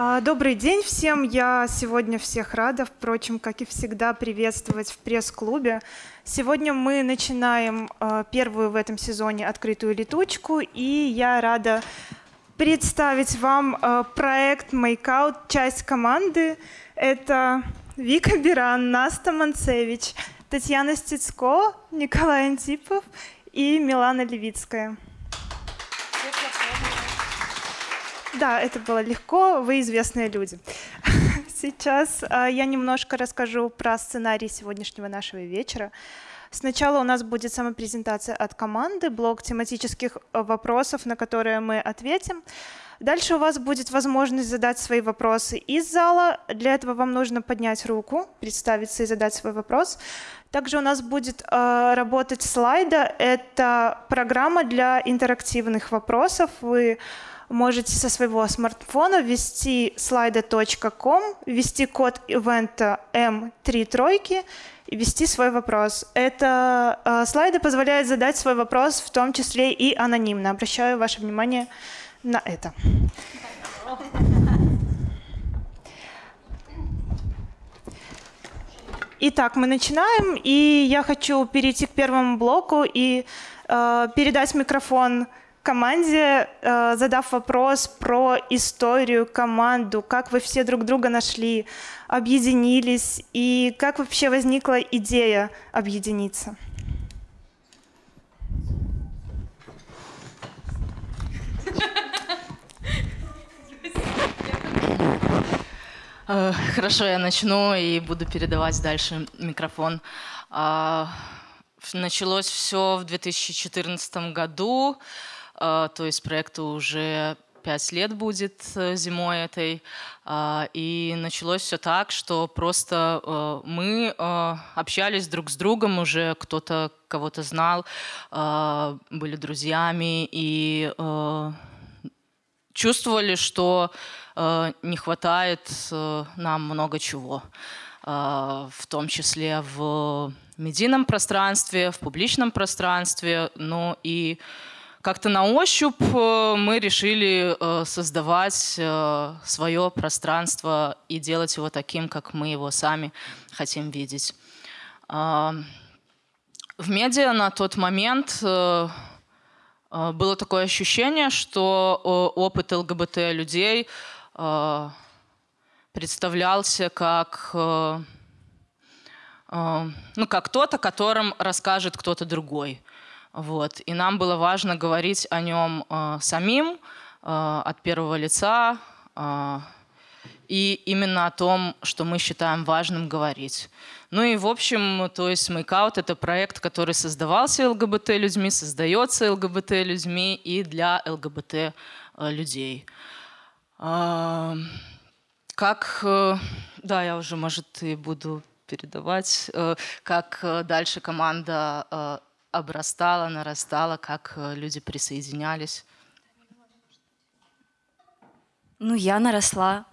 А, добрый день всем. Я сегодня всех рада, впрочем, как и всегда, приветствовать в пресс-клубе. Сегодня мы начинаем а, первую в этом сезоне открытую летучку, и я рада представить вам а, проект Makeout, часть команды. Это Вика Биран, Наста Манцевич, Татьяна Стецко, Николай Антипов и Милана Левицкая. Да, это было легко, вы известные люди. Сейчас э, я немножко расскажу про сценарий сегодняшнего нашего вечера. Сначала у нас будет самопрезентация от команды, блок тематических э, вопросов, на которые мы ответим. Дальше у вас будет возможность задать свои вопросы из зала. Для этого вам нужно поднять руку, представиться и задать свой вопрос. Также у нас будет э, работать слайда. Это программа для интерактивных вопросов. Вы можете со своего смартфона ввести slido.com, ввести код ивента M3 тройки и ввести свой вопрос. Это э, слайды позволяют задать свой вопрос, в том числе и анонимно. Обращаю ваше внимание на это. Итак, мы начинаем, и я хочу перейти к первому блоку и э, передать микрофон команде, э, задав вопрос про историю, команду, как вы все друг друга нашли, объединились и как вообще возникла идея объединиться. Э, хорошо, я начну и буду передавать дальше микрофон. А, началось все в 2014 году. А, то есть проекту уже пять лет будет э, зимой этой. А, и началось все так, что просто э, мы э, общались друг с другом, уже кто-то кого-то знал, были друзьями и чувствовали, что не хватает нам много чего, в том числе в медийном пространстве, в публичном пространстве, ну и как-то на ощупь э, мы решили э, создавать э, свое пространство и делать его таким, как мы его сами хотим видеть. А, в медиа на тот момент было такое ощущение, что опыт ЛГБТ людей представлялся как ну, как кто-то, которым расскажет кто-то другой. Вот. И нам было важно говорить о нем э, самим, э, от первого лица, э, и именно о том, что мы считаем важным говорить. Ну и в общем, то есть Makeout — это проект, который создавался ЛГБТ-людьми, создается ЛГБТ-людьми и для ЛГБТ-людей. Э, как, э, да, я уже, может, и буду передавать, э, как дальше команда обрастала, нарастала, как э, люди присоединялись? Ну, я наросла.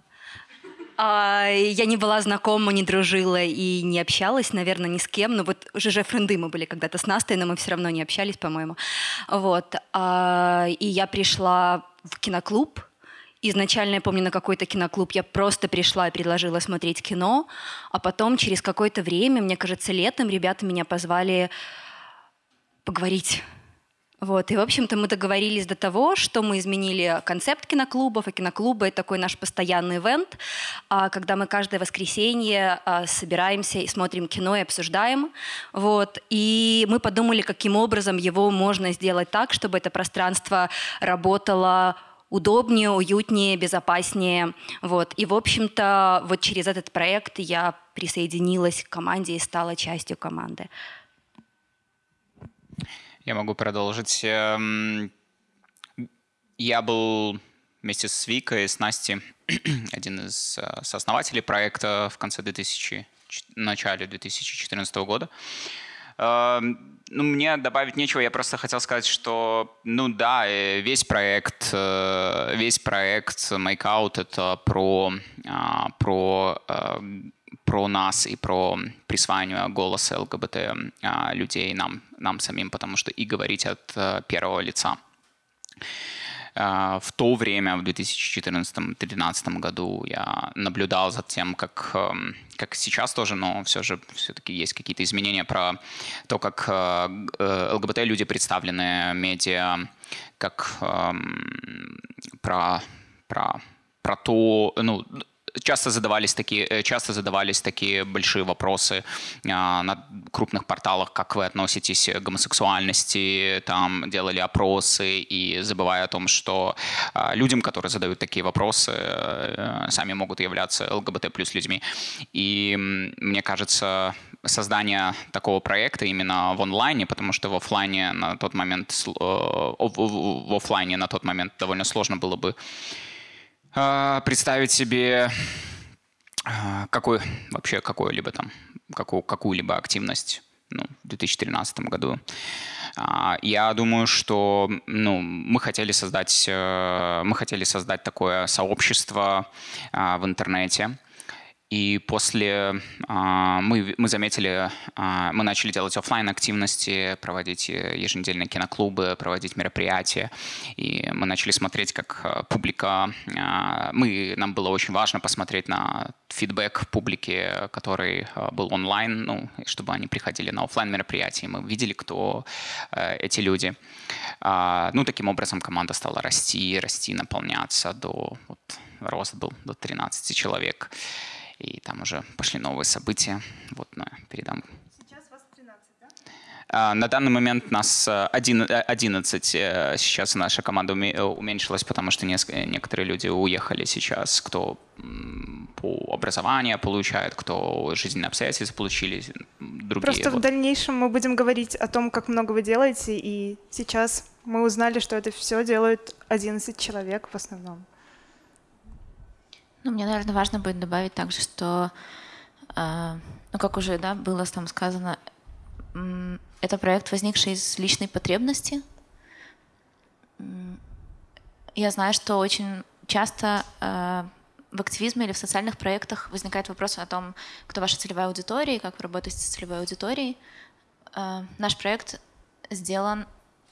А, я не была знакома, не дружила и не общалась, наверное, ни с кем. Но вот ЖЖ френды мы были когда-то с Настой, но мы все равно не общались, по-моему. Вот. А, и я пришла в киноклуб. Изначально, я помню, на какой-то киноклуб я просто пришла и предложила смотреть кино. А потом, через какое-то время, мне кажется, летом ребята меня позвали поговорить. Вот. И, в общем-то, мы договорились до того, что мы изменили концепт киноклубов, и киноклубы — это такой наш постоянный ивент, а, когда мы каждое воскресенье а, собираемся и смотрим кино и обсуждаем. Вот. И мы подумали, каким образом его можно сделать так, чтобы это пространство работало удобнее, уютнее, безопаснее. Вот. И, в общем-то, вот через этот проект я присоединилась к команде и стала частью команды. Я могу продолжить. Эм, я был вместе с Викой, с Настей, один из э, сооснователей проекта в конце 2000, начале 2014 года. Эм, ну, мне добавить нечего, я просто хотел сказать, что, ну да, э, весь проект, э, весь проект Makeout — это про, а, про эм, про нас и про присваивание голоса ЛГБТ а, людей нам, нам самим, потому что и говорить от а, первого лица. в то время, в 2014-2013 году, я наблюдал за тем, как, эм, как сейчас тоже, но все же все-таки есть какие-то изменения про то, как э, э, ЛГБТ-люди представлены в медиа, как эм, про, про, про то, ну, часто задавались такие, э, часто задавались такие большие вопросы а, на крупных порталах, как вы относитесь к гомосексуальности, там делали опросы и забывая о том, что а, людям, которые задают такие вопросы, а, сами могут являться ЛГБТ плюс людьми. И мне кажется, создание такого проекта именно в онлайне, потому что в офлайне на тот момент э, в офлайне на тот момент довольно сложно было бы представить себе а, какой, вообще какую-либо там, какую, какую-либо активность ну, в 2013 году. А, я думаю, что ну, мы хотели создать, э, мы хотели создать такое сообщество в интернете, и после а, мы, мы заметили, а, мы начали делать офлайн активности, проводить э, еженедельные киноклубы, проводить мероприятия. И мы начали смотреть, как э, публика... А, мы, нам было очень важно посмотреть на фидбэк публики, который был онлайн, ну, чтобы они приходили на офлайн мероприятия. Мы видели, кто э, эти люди. Ну, таким образом команда стала расти, расти, наполняться до... Вот, рост был до 13 человек и там уже пошли новые события. Вот, на, передам. Сейчас вас 13, да? А, на данный момент нас 11. Э, э, сейчас наша команда уменьшилась, потому что некоторые люди уехали сейчас, кто по образованию получает, кто жизненные обстоятельства получили, другие. Просто вот. в дальнейшем мы будем говорить о том, как много вы делаете, и сейчас мы узнали, что это все делают 11 человек в основном. Ну, мне, наверное, важно будет добавить также, что, э, ну, как уже да, было там сказано, это проект, возникший из личной потребности. Я знаю, что очень часто э, в активизме или в социальных проектах возникает вопрос о том, кто ваша целевая аудитория, как вы работаете с целевой аудиторией. Э, наш проект сделан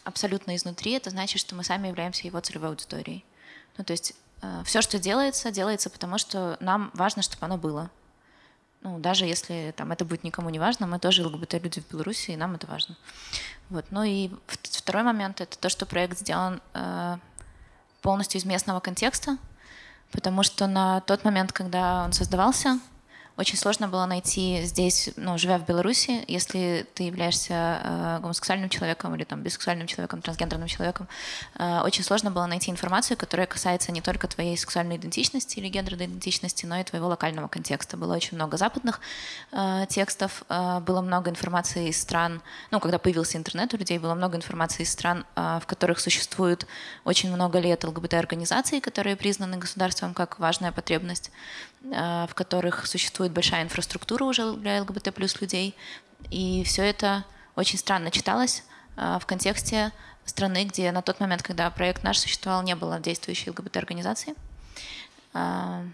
абсолютно изнутри. Это значит, что мы сами являемся его целевой аудиторией. Ну, то есть все, что делается, делается потому, что нам важно, чтобы оно было. Ну, даже если там, это будет никому не важно, мы тоже ЛГБТ-люди в Беларуси, и нам это важно. Вот. Ну и второй момент — это то, что проект сделан э, полностью из местного контекста, потому что на тот момент, когда он создавался, очень сложно было найти здесь, ну, живя в Беларуси, если ты являешься э, гомосексуальным человеком или там бисексуальным человеком, трансгендерным человеком, э, очень сложно было найти информацию, которая касается не только твоей сексуальной идентичности или гендерной идентичности, но и твоего локального контекста. Было очень много западных э, текстов, э, было много информации из стран, ну, когда появился интернет у людей, было много информации из стран, э, в которых существует очень много лет ЛГБТ-организаций, которые признаны государством как важная потребность. Э, в которых существует большая инфраструктура уже для ЛГБТ плюс людей. И все это очень странно читалось э, в контексте страны, где на тот момент, когда проект наш существовал, не было действующей ЛГБТ-организации. Э,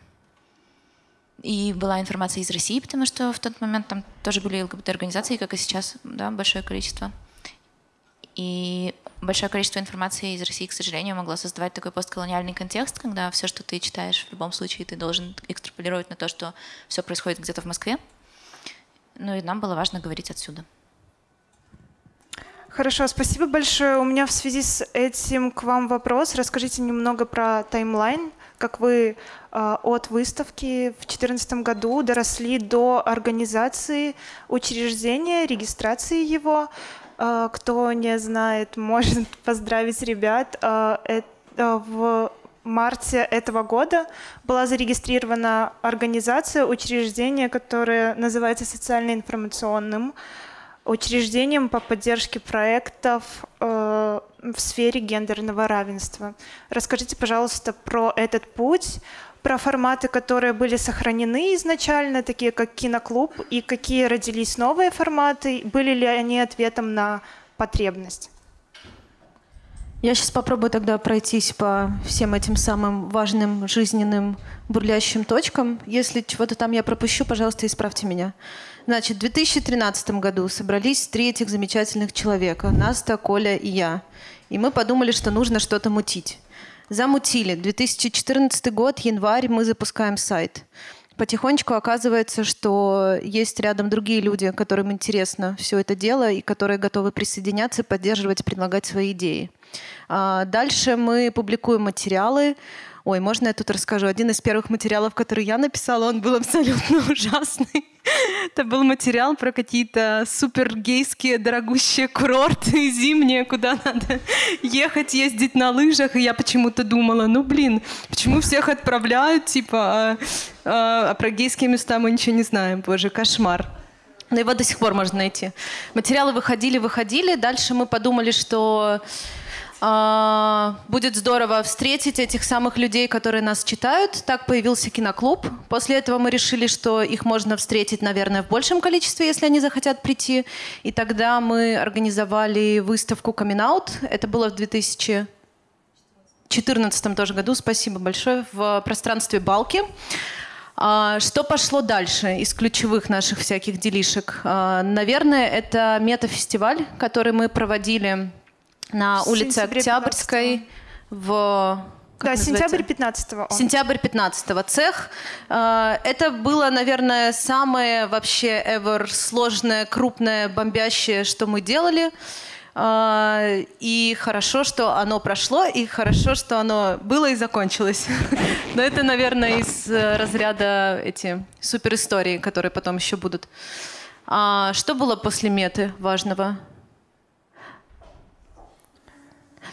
и была информация из России, потому что в тот момент там тоже были ЛГБТ-организации, как и сейчас, да, большое количество. И большое количество информации из России, к сожалению, могло создавать такой постколониальный контекст, когда все, что ты читаешь, в любом случае ты должен экстраполировать на то, что все происходит где-то в Москве. Ну и нам было важно говорить отсюда. Хорошо, спасибо большое. У меня в связи с этим к вам вопрос. Расскажите немного про таймлайн, как вы э, от выставки в 2014 году доросли до организации учреждения, регистрации его. А, кто не знает, может поздравить ребят. А, в марте этого года была зарегистрирована организация, учреждение, которое называется социально-информационным учреждением по поддержке проектов э, в сфере гендерного равенства. Расскажите, пожалуйста, про этот путь, про форматы, которые были сохранены изначально, такие как киноклуб, и какие родились новые форматы, были ли они ответом на потребность? Я сейчас попробую тогда пройтись по всем этим самым важным жизненным бурлящим точкам. Если чего-то там я пропущу, пожалуйста, исправьте меня. Значит, в 2013 году собрались три этих замечательных человека. Наста, Коля и я. И мы подумали, что нужно что-то мутить. Замутили. 2014 год, январь, мы запускаем сайт. Потихонечку оказывается, что есть рядом другие люди, которым интересно все это дело и которые готовы присоединяться, поддерживать, предлагать свои идеи. А, дальше мы публикуем материалы, Ой, можно я тут расскажу? Один из первых материалов, который я написала, он был абсолютно ужасный. Это был материал про какие-то супергейские дорогущие курорты зимние, куда надо ехать, ездить на лыжах. И я почему-то думала, ну блин, почему всех отправляют, типа, а, а, а про гейские места мы ничего не знаем. Боже, кошмар. Но его до сих пор можно найти. Материалы выходили, выходили. Дальше мы подумали, что будет здорово встретить этих самых людей, которые нас читают. Так появился киноклуб. После этого мы решили, что их можно встретить, наверное, в большем количестве, если они захотят прийти. И тогда мы организовали выставку «Камин Это было в 2014 тоже году. Спасибо большое. В пространстве «Балки». А, что пошло дальше из ключевых наших всяких делишек? А, наверное, это метафестиваль, который мы проводили на улице Октябрьской в как да, сентябрь 15 -го Сентябрь 15 цех. А, это было, наверное, самое вообще ever сложное, крупное, бомбящее, что мы делали. А, и хорошо, что оно прошло, и хорошо, что оно было и закончилось. Но это, наверное, из э, разряда эти супер истории, которые потом еще будут. А, что было после меты важного?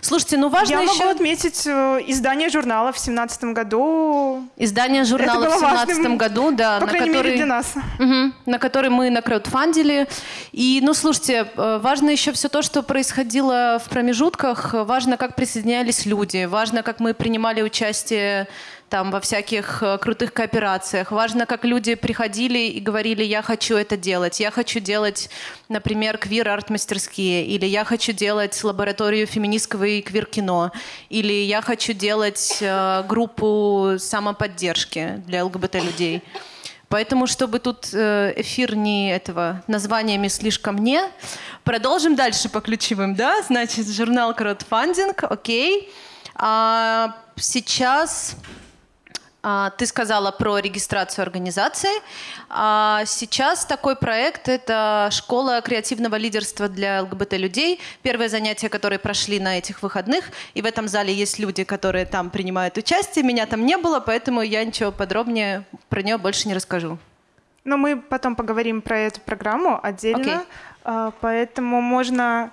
Слушайте, ну важно Я еще... могу отметить э, издание журнала в семнадцатом году. Издание журнала в семнадцатом году, да. По на крайней который... мере, для нас. Угу, на который мы на краудфандили. И, ну, слушайте, э, важно еще все то, что происходило в промежутках. Важно, как присоединялись люди. Важно, как мы принимали участие там во всяких э, крутых кооперациях. Важно, как люди приходили и говорили, я хочу это делать, я хочу делать, например, квир-арт-мастерские, или я хочу делать лабораторию феминистского и квир-кино, или я хочу делать э, группу самоподдержки для ЛГБТ-людей. Поэтому, чтобы тут э, эфир не этого названиями слишком не, продолжим дальше по ключевым, да? Значит, журнал краудфандинг, окей. А сейчас ты сказала про регистрацию организации. А сейчас такой проект – это школа креативного лидерства для ЛГБТ-людей. Первое занятие, которое прошли на этих выходных. И в этом зале есть люди, которые там принимают участие. Меня там не было, поэтому я ничего подробнее про нее больше не расскажу. Но мы потом поговорим про эту программу отдельно. Okay. Поэтому можно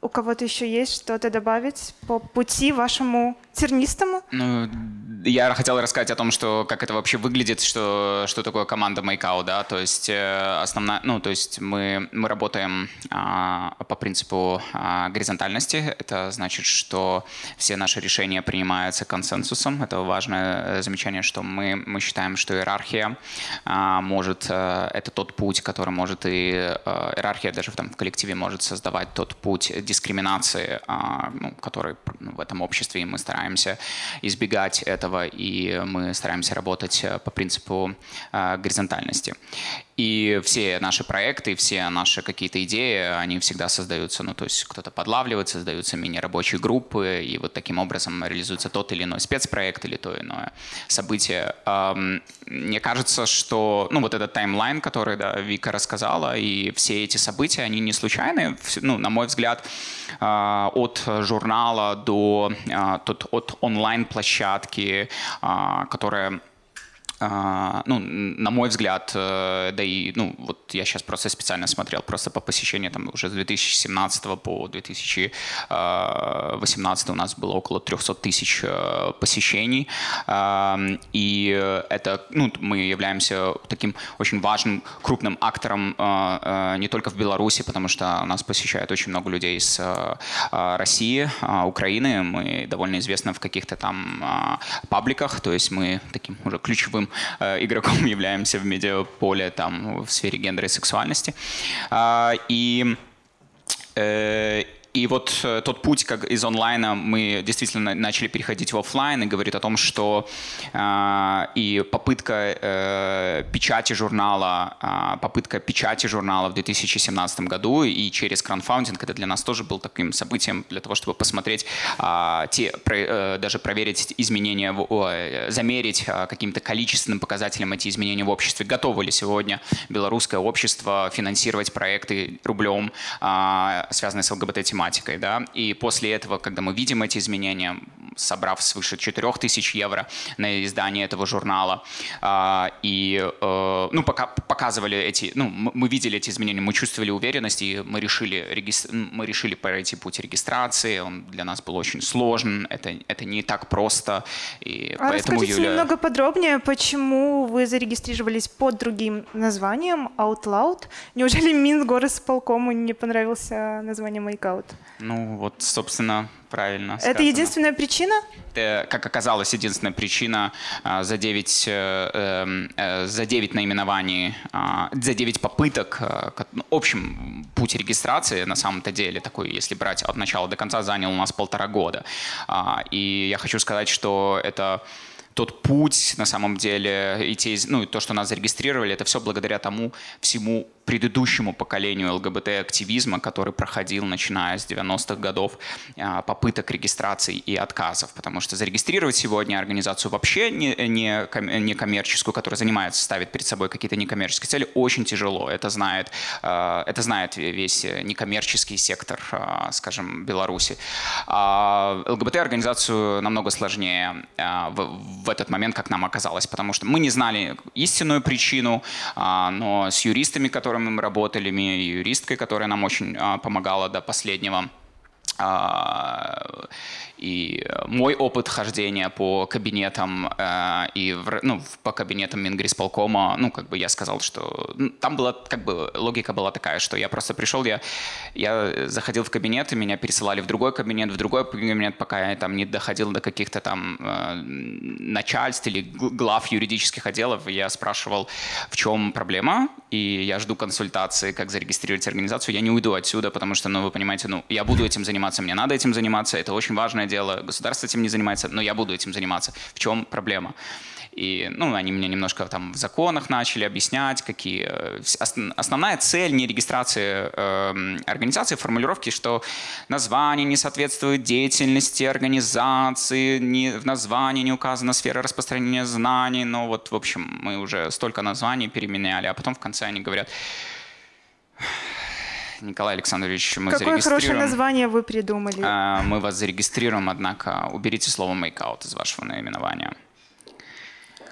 у кого-то еще есть что-то добавить по пути вашему тернистому? Ну, я хотел рассказать о том, что как это вообще выглядит, что, что такое команда Makeout, да, то есть э, основная, ну, то есть мы, мы работаем а, по принципу а, горизонтальности, это значит, что все наши решения принимаются консенсусом, это важное замечание, что мы, мы считаем, что иерархия а, может, а, это тот путь, который может и, а, иерархия даже в, там, в коллективе может создавать тот путь дискриминации, а, ну, который ну, в этом обществе, и мы стараемся избегать этого, и мы стараемся работать э, по принципу а, горизонтальности. И все наши проекты, все наши какие-то идеи, они всегда создаются, ну, то есть кто-то подлавливает, создаются мини-рабочие группы, и вот таким образом реализуется тот или иной спецпроект или то иное событие. Мне кажется, что, ну, вот этот таймлайн, который, да, Вика рассказала, и все эти события, они не случайны, ну, на мой взгляд, а, от журнала до а, от онлайн-площадки, а, которая ну, на мой взгляд, э, да и, ну, вот я сейчас просто специально смотрел, просто по посещению, там, уже с 2017 по 2018 у нас было около 300 тысяч э, посещений, и это, ну, мы являемся таким очень важным, крупным актором э, не только в Беларуси, потому что нас посещает очень много людей из России, Украины, мы довольно известны в каких-то там пабликах, то есть мы таким уже ключевым э, игроком являемся в медиаполе там, в сфере гендера и сексуальности. А, и э, и вот э, тот путь как из онлайна мы действительно начали переходить в офлайн и говорит о том, что э, и попытка э, печати журнала, э, попытка печати журнала в 2017 году и через краудфандинг, это для нас тоже был таким событием для того, чтобы посмотреть, э, те, про, э, даже проверить изменения, в, э, замерить э, каким-то количественным показателем эти изменения в обществе. Готово ли сегодня белорусское общество финансировать проекты рублем, э, связанные с ЛГБТ-тематикой, да, и после этого, когда мы видим эти изменения, собрав свыше 4000 евро на издание этого журнала, а, и э, ну, пока показывали эти, ну, мы видели эти изменения, мы чувствовали уверенность, и мы решили, мы решили пройти путь регистрации, он для нас был очень сложен, это, это не так просто, и а поэтому расскажите Юля... немного подробнее, почему вы зарегистрировались под другим названием OutLoud? Неужели Минсгорисполкому не понравился название Makeout? Ну вот, собственно, правильно Это сказано. единственная причина? Это, как оказалось, единственная причина а, за 9, э, эм, э, за 9 наименований, а, за 9 попыток. Э, ну, общем, путь регистрации на самом-то деле такой, если брать от начала до конца, занял у нас полтора года. А, и я хочу сказать, что это тот путь, на самом деле, и те, ну, то, что нас зарегистрировали, это все благодаря тому всему предыдущему поколению ЛГБТ-активизма, который проходил, начиная с 90-х годов, а, попыток регистрации и отказов. Потому что зарегистрировать сегодня организацию вообще не, не, не коммерческую, которая занимается, ставит перед собой какие-то некоммерческие цели, очень тяжело. Это знает, а, это знает весь некоммерческий сектор, а, скажем, Беларуси. ЛГБТ-организацию намного сложнее в, в этот момент, как нам оказалось, потому что мы не знали истинную причину, но с юристами, которые которыми мы работали, юристкой, которая нам очень а, помогала до последнего. И мой опыт хождения по кабинетам э, и в, ну, по кабинетам Мингрисполкома, ну, как бы я сказал, что ну, там была, как бы, логика была такая, что я просто пришел, я, я заходил в кабинет, и меня пересылали в другой кабинет, в другой кабинет, пока я там не доходил до каких-то там э, начальств или глав юридических отделов, я спрашивал, в чем проблема, и я жду консультации, как зарегистрировать организацию, я не уйду отсюда, потому что, ну, вы понимаете, ну, я буду этим заниматься, мне надо этим заниматься, это очень важное дело, государство этим не занимается, но я буду этим заниматься. В чем проблема? И ну, они мне немножко там в законах начали объяснять, какие... Э, основная цель не регистрации э, организации, формулировки, что название не соответствует деятельности организации, не, в названии не указана сфера распространения знаний. Но вот, в общем, мы уже столько названий переменяли, а потом в конце они говорят, Николай Александрович, мы Какое зарегистрируем... хорошее название вы придумали. А, мы вас зарегистрируем, однако уберите слово «make из вашего наименования.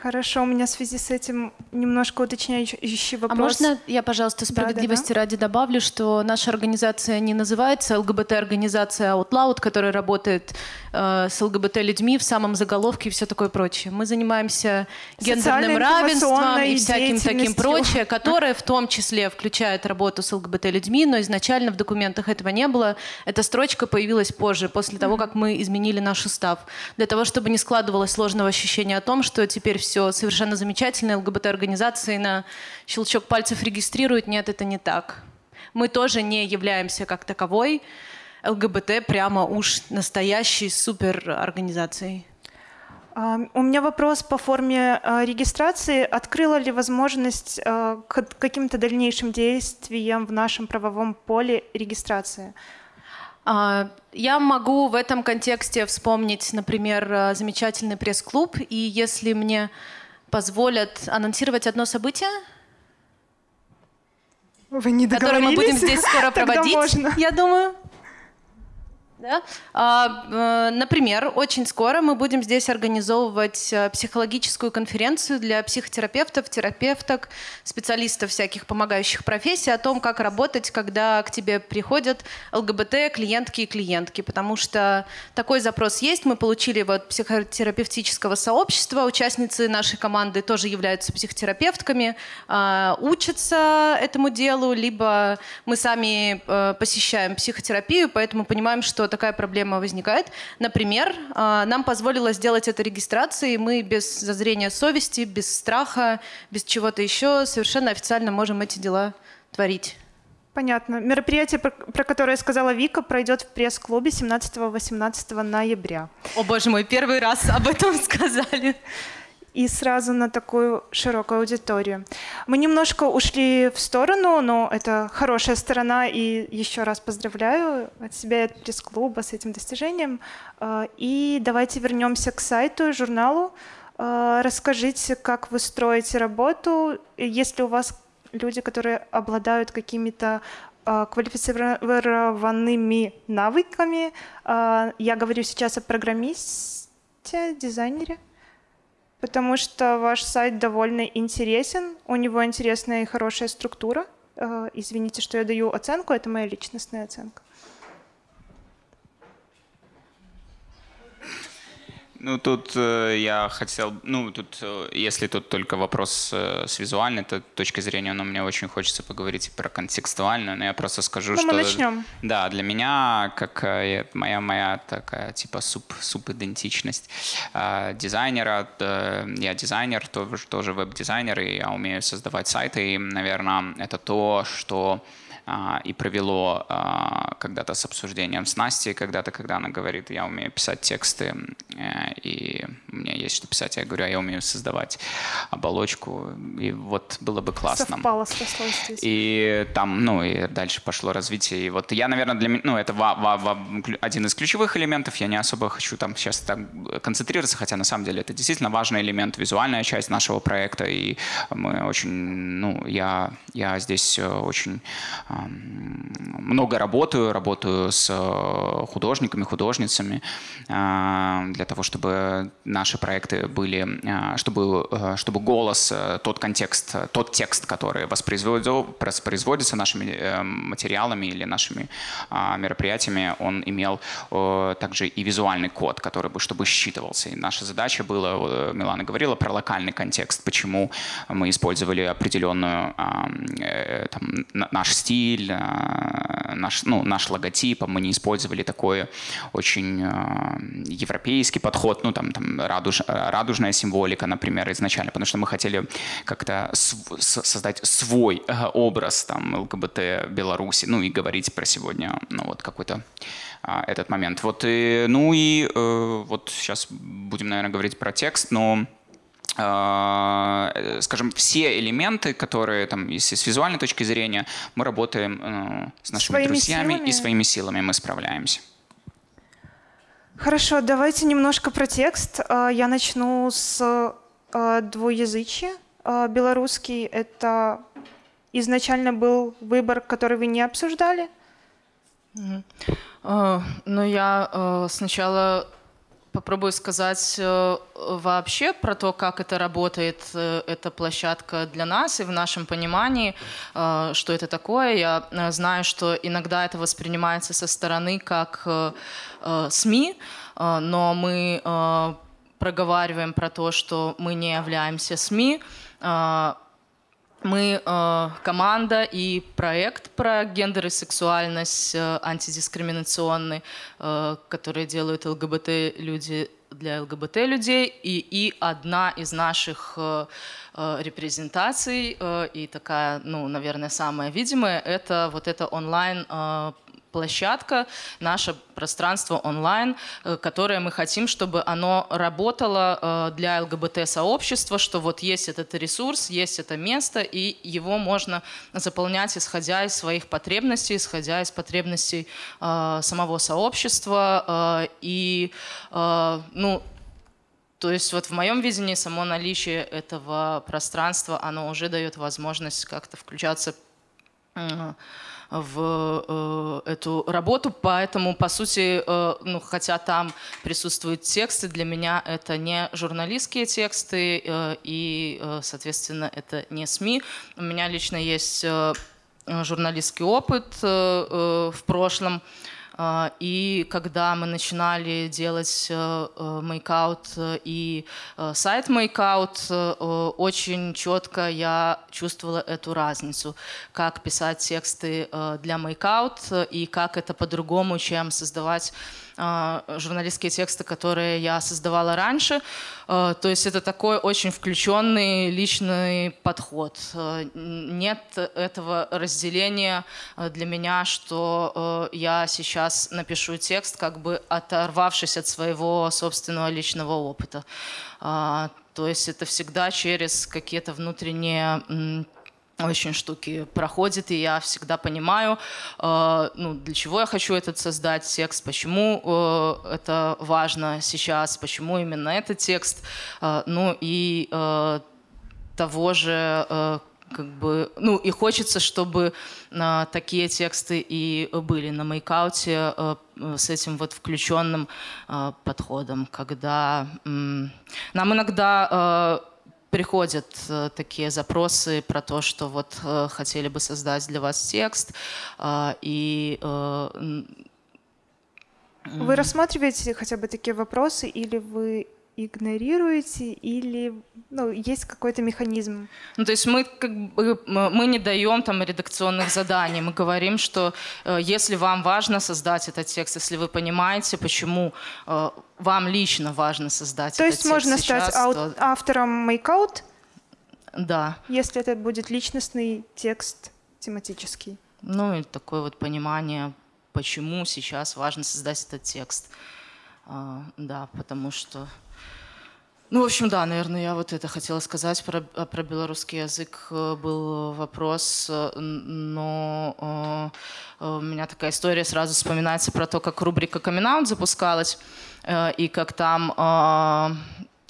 Хорошо, у меня в связи с этим немножко уточняющий вопрос. А можно я, пожалуйста, справедливости да, да, да. ради добавлю, что наша организация не называется ЛГБТ-организация Outloud, которая работает э, с ЛГБТ-людьми в самом заголовке и все такое прочее. Мы занимаемся гендерным равенством и всяким таким прочее, которое в том числе включает работу с ЛГБТ-людьми, но изначально в документах этого не было. Эта строчка появилась позже, после того, как мы изменили наш устав. Для того, чтобы не складывалось сложного ощущения о том, что теперь все совершенно замечательно, ЛГБТ-организации на щелчок пальцев регистрируют. Нет, это не так. Мы тоже не являемся как таковой ЛГБТ прямо уж настоящей суперорганизацией. У меня вопрос по форме а, регистрации. Открыла ли возможность а, к каким-то дальнейшим действиям в нашем правовом поле регистрации? А, я могу в этом контексте вспомнить, например, замечательный пресс-клуб, и если мне позволят анонсировать одно событие, Вы не которое мы будем здесь скоро проводить, я думаю. Да? А, э, например, очень скоро мы будем здесь организовывать э, психологическую конференцию для психотерапевтов, терапевток, специалистов всяких помогающих профессий о том, как работать, когда к тебе приходят ЛГБТ клиентки и клиентки, потому что такой запрос есть. Мы получили его от психотерапевтического сообщества. Участницы нашей команды тоже являются психотерапевтками, а, учатся этому делу, либо мы сами э, посещаем психотерапию, поэтому понимаем, что такая проблема возникает. Например, а, нам позволило сделать это регистрацией, мы без зазрения совести, без страха, без чего-то еще совершенно официально можем эти дела творить. Понятно. Мероприятие, про, про которое сказала Вика, пройдет в пресс-клубе 17-18 ноября. О боже мой, первый раз об этом сказали. И сразу на такую широкую аудиторию. Мы немножко ушли в сторону, но это хорошая сторона, и еще раз поздравляю от себя и от пресс-клуба с этим достижением. А, и давайте вернемся к сайту, журналу. А, расскажите, как вы строите работу, если у вас люди, которые обладают какими-то а, квалифицированными навыками. Я говорю сейчас о программисте, дизайнере, потому что ваш сайт довольно интересен, у него интересная и хорошая структура. А, извините, что я даю оценку, это моя личностная оценка. Ну, тут э, я хотел, ну, тут, э, если тут только вопрос э, с визуальной то, точки зрения, но мне очень хочется поговорить про контекстуальную, но я просто скажу, ну, что... мы начнем. Да, для меня, как э, моя, моя такая, типа, суп, суп-идентичность э, дизайнера, э, я дизайнер, тоже, тоже веб-дизайнер, и я умею создавать сайты, и, наверное, это то, что а, и провело а, когда-то с обсуждением с Настей, когда-то, когда она говорит, я умею писать тексты, э, и меня есть что писать, я говорю, а я умею создавать оболочку, и вот было бы классно. Совпало, сошлось здесь. И там, ну, и дальше пошло развитие. И вот я, наверное, для меня, ну, это ва- ва- ва- один из ключевых элементов. Я не особо хочу там сейчас там концентрироваться, хотя на самом деле это действительно важный элемент, визуальная часть нашего проекта. И мы очень, ну, я, я здесь э, очень много работаю, работаю с э, художниками, художницами э, для того, чтобы наши проекты были, э, чтобы, чтобы голос, тот контекст, тот текст, который воспроизводится нашими материалами или нашими мероприятиями, он имел также и визуальный код, который бы, чтобы считывался. И наша задача была, Милана говорила про локальный контекст, почему мы использовали определенную там, наш стиль, стиль, э, наш, ну, наш логотип, а мы не использовали такой очень э, европейский подход, ну там, там радуж, радужная символика, например, изначально, потому что мы хотели как-то создать свой э, образ там ЛГБТ Беларуси, ну и говорить про сегодня, ну вот какой-то этот момент. Вот и, ну и вот сейчас будем, наверное, говорить про текст, но Э, скажем, все элементы, которые там, если с визуальной точки зрения, мы работаем э, с нашими своими друзьями силами. и своими силами мы справляемся. Хорошо, давайте немножко про текст. Э, я начну с двуязычия. Белорусский — это изначально был выбор, который вы не обсуждали? Ну, я сначала попробую сказать э, вообще про то, как это работает, э, эта площадка для нас и в нашем понимании, э, что это такое. Я знаю, что иногда это воспринимается со стороны как СМИ, но мы проговариваем про то, что мы не являемся СМИ, мы э, команда и проект про гендер и сексуальность э, антидискриминационный, э, который делают ЛГБТ-люди для ЛГБТ-людей. И, и одна из наших э, э, репрезентаций, э, и такая, ну, наверное, самая видимая, это вот это онлайн э, площадка, наше пространство онлайн, э, которое мы хотим, чтобы оно работало э, для ЛГБТ-сообщества, что вот есть этот ресурс, есть это место, и его можно заполнять, исходя из своих потребностей, исходя из потребностей э, самого сообщества. И, ну, то есть вот в моем видении само наличие этого пространства, оно уже дает возможность как-то включаться в э, эту работу, поэтому, по сути, э, ну, хотя там присутствуют тексты, для меня это не журналистские тексты, э, и, соответственно, это не СМИ. У меня лично есть журналистский опыт в прошлом, и когда мы начинали делать MakeOut и сайт MakeOut, очень четко я чувствовала эту разницу, как писать тексты для MakeOut и как это по-другому, чем создавать а, журналистские тексты, которые я создавала раньше. А, то есть это такой очень включенный личный подход. А, нет этого разделения для меня, что я сейчас напишу текст, как бы оторвавшись от своего собственного личного опыта. То есть это всегда через какие-то внутренние очень штуки проходит, и я всегда понимаю, э, ну, для чего я хочу этот создать текст, почему э, это важно сейчас, почему именно этот текст, э, ну и э, того же, э, как бы, ну и хочется, чтобы э, такие тексты и были на мейкауте э, с этим вот включенным э, подходом, когда э, нам иногда э, приходят э, такие запросы про то, что вот э, хотели бы создать для вас текст, э, и э, вы рассматриваете хотя бы такие вопросы, или вы игнорируете или ну, есть какой-то механизм? Ну, то есть мы как бы мы не даем там редакционных заданий, мы говорим, что э, если вам важно создать этот текст, если вы понимаете, почему э, вам лично важно создать то этот есть текст можно сейчас, стать то... автором мейкаут? Да. Если это будет личностный текст тематический. Ну и такое вот понимание, почему сейчас важно создать этот текст. Uh, да, потому что ну, в общем, да, наверное, я вот это хотела сказать. Про, а, про белорусский язык э, был вопрос, э, но э, у меня такая история сразу вспоминается про то, как рубрика «Камин запускалась, и как там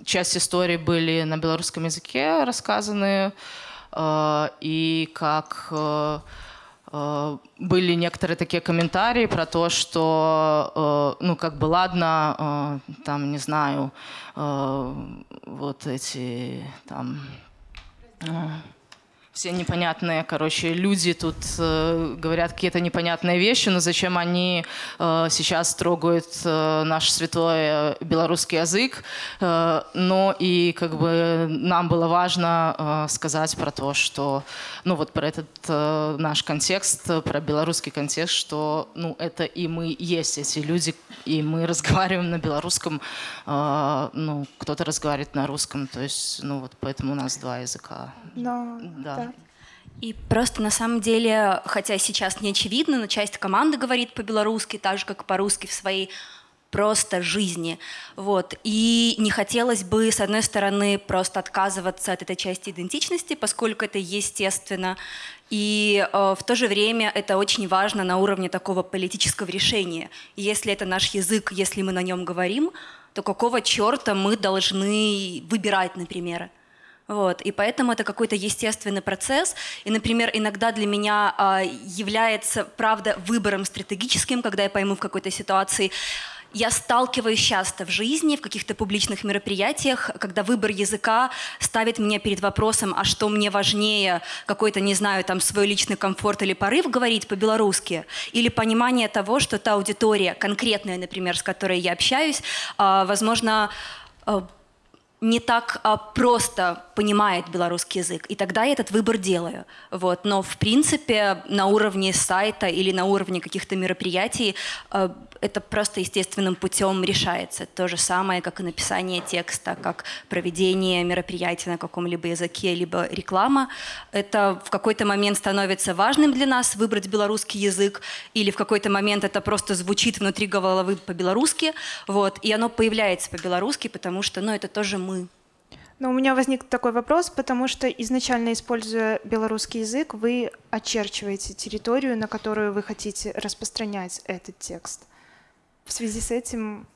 часть истории были на белорусском языке рассказаны, и как были некоторые такие комментарии про то, что, э, ну, как бы, ладно, э, там, не знаю, вот эти, там, все непонятные, короче, люди тут э, говорят какие-то непонятные вещи, но зачем они э, сейчас трогают э, наш святой э, белорусский язык? Э, но и как бы нам было важно э, сказать про то, что, ну вот про этот э, наш контекст, про белорусский контекст, что, ну это и мы есть эти люди, и мы разговариваем на белорусском, э, ну кто-то разговаривает на русском, то есть, ну вот поэтому у нас два языка. Но, да. И просто на самом деле, хотя сейчас не очевидно, но часть команды говорит по-белорусски, так же, как по-русски в своей просто жизни. Вот. И не хотелось бы, с одной стороны, просто отказываться от этой части идентичности, поскольку это естественно, и э, в то же время это очень важно на уровне такого политического решения. Если это наш язык, если мы на нем говорим, то какого черта мы должны выбирать, например? Вот, и поэтому это какой-то естественный процесс. И, например, иногда для меня э, является, правда, выбором стратегическим, когда я пойму в какой-то ситуации, я сталкиваюсь часто в жизни, в каких-то публичных мероприятиях, когда выбор языка ставит меня перед вопросом, а что мне важнее, какой-то, не знаю, там свой личный комфорт или порыв говорить по-белорусски, или понимание того, что та аудитория конкретная, например, с которой я общаюсь, а, возможно, а, не так просто понимает белорусский язык. И тогда я этот выбор делаю. Вот. Но, в принципе, на уровне сайта или на уровне каких-то мероприятий а, это просто естественным путем решается. То же самое, как и написание текста, как проведение мероприятия на каком-либо языке, либо реклама. Это в какой-то момент становится важным для нас выбрать белорусский язык, или в какой-то момент это просто звучит внутри головы по-белорусски, вот, и оно появляется по-белорусски, потому что, ну, это тоже мы. Но у меня возник такой вопрос, потому что изначально, используя белорусский язык, вы очерчиваете территорию, на которую вы хотите распространять этот текст в связи с этим...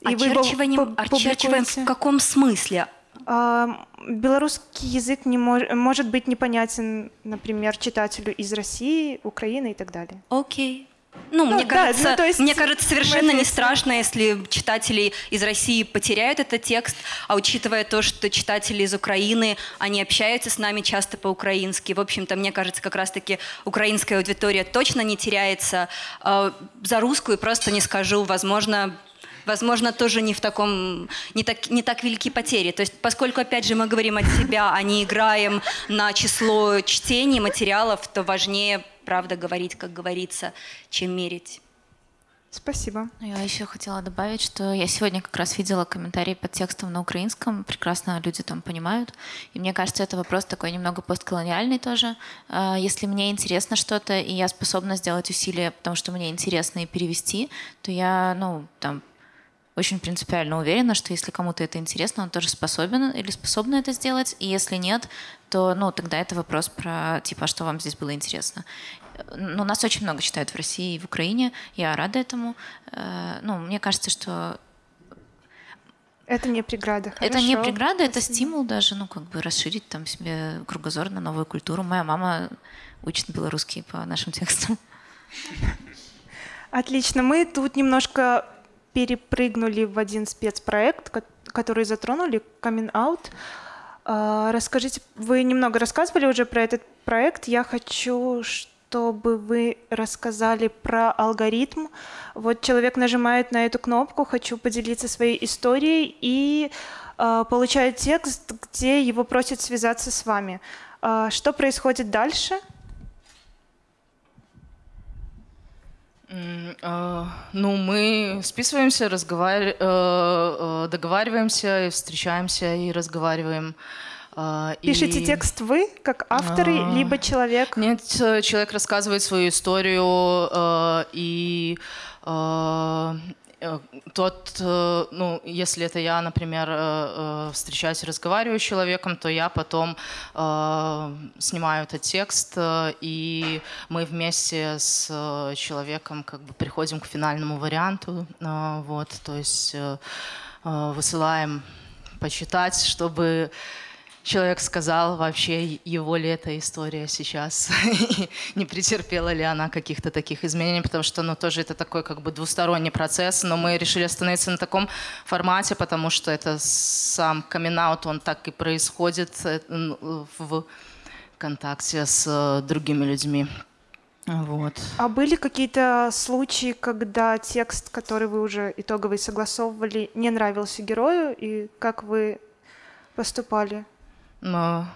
И очерчиванием, вы очерчиваем в каком смысле? Белорусский язык не мож, может быть непонятен, например, читателю из России, Украины и так далее. Окей. Ну, Ну, мне да, кажется, ну, то есть мне кажется, совершенно не страшно, если читатели из России потеряют этот текст, а учитывая то, что читатели из Украины, они общаются с нами часто по-украински. В общем-то, мне кажется, как раз-таки украинская аудитория точно не теряется. А За русскую просто не скажу, возможно, Возможно, тоже не в таком, не так, не так велики потери. То есть, поскольку, опять же, мы говорим от себя, а не играем на число чтений материалов, то важнее, правда, говорить, как говорится, чем мерить. Спасибо. Ну, Я еще хотела добавить, что я сегодня как раз видела комментарии под текстом на украинском. Прекрасно люди там понимают. И мне кажется, это вопрос такой немного постколониальный тоже. А, Если мне интересно что-то, и я способна сделать усилия, потому что мне интересно и перевести, то я, ну, там, очень принципиально уверена, что если кому-то это интересно, он тоже способен или способна это сделать. И если нет, то, ну, тогда это вопрос про, типа, а что вам здесь было интересно. Ну, нас очень много читают в России и в Украине. Я рада этому. Э, Ну, мне кажется, что Это не преграда. это не Хорошо. преграда, это стимул даже, ну, как бы расширить там себе кругозор на новую культуру. Моя мама учит белорусский по нашим текстам. Отлично. Мы тут немножко перепрыгнули в один спецпроект, ко- который затронули. А, Расскажите, вы немного рассказывали уже про этот проект. Я хочу, чтобы вы рассказали про алгоритм. Вот человек нажимает на эту кнопку «Хочу поделиться своей историей» и а, получает текст, где его просят связаться с вами. А, Что происходит дальше? М, э, Ну, мы списываемся, разговар- э, э, договариваемся, встречаемся и разговариваем. Э, Пишите и- текст вы, как авторы, А. либо человек? Нет, э, человек рассказывает свою историю, э, и э, э, тот, э, ну, если это я, например, э, э, встречаюсь и разговариваю с человеком, то я потом э, снимаю этот текст, э, и мы вместе с э, человеком как бы приходим к финальному варианту, э, вот, то есть э, э, высылаем почитать, чтобы человек сказал, вообще его ли эта история сейчас, не претерпела ли она каких-то таких изменений, потому что, ну, тоже это такой как бы двусторонний процесс, но мы решили остановиться на таком формате, потому что это сам камин он так и происходит э, в контакте с э, другими людьми. Вот. А были какие-то случаи, когда текст, который вы уже итоговый согласовывали, не нравился герою, и как вы поступали? Но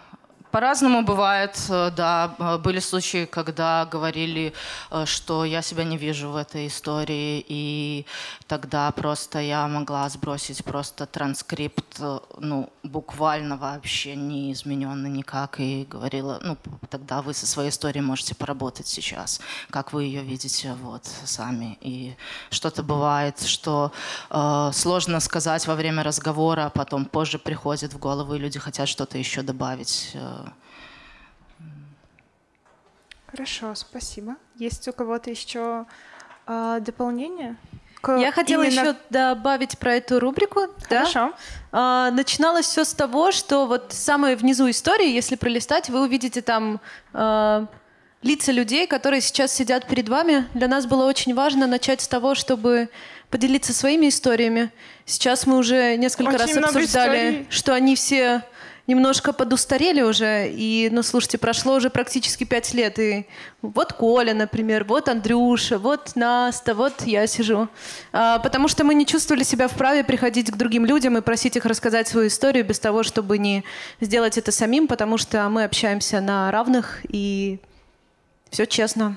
По-разному бывает, э, да. Э, Были случаи, когда говорили, э, что я себя не вижу в этой истории, и тогда просто я могла сбросить просто транскрипт, ну, буквально вообще не измененный никак, и говорила, ну, тогда вы со своей историей можете поработать сейчас, как вы ее видите, вот, сами. И что-то бывает, что э, сложно сказать во время разговора, а потом позже приходит в голову, и люди хотят что-то еще добавить. Э, Хорошо, спасибо. Есть у кого-то еще а, дополнение? К Я хотела именно- еще добавить про эту рубрику. да. Хорошо. А, начиналось все с того, что вот самое внизу истории, если пролистать, вы увидите там а, лица людей, которые сейчас сидят перед вами. Для нас было очень важно начать с того, чтобы поделиться своими историями. Сейчас мы уже несколько Очень раз обсуждали, историй. что они все немножко подустарели уже. И, ну, слушайте, прошло уже практически пять лет. И вот Коля, например, вот Андрюша, вот Наста, вот я сижу. А, потому что мы не чувствовали себя вправе приходить к другим людям и просить их рассказать свою историю без того, чтобы не сделать это самим, потому что мы общаемся на равных и все честно.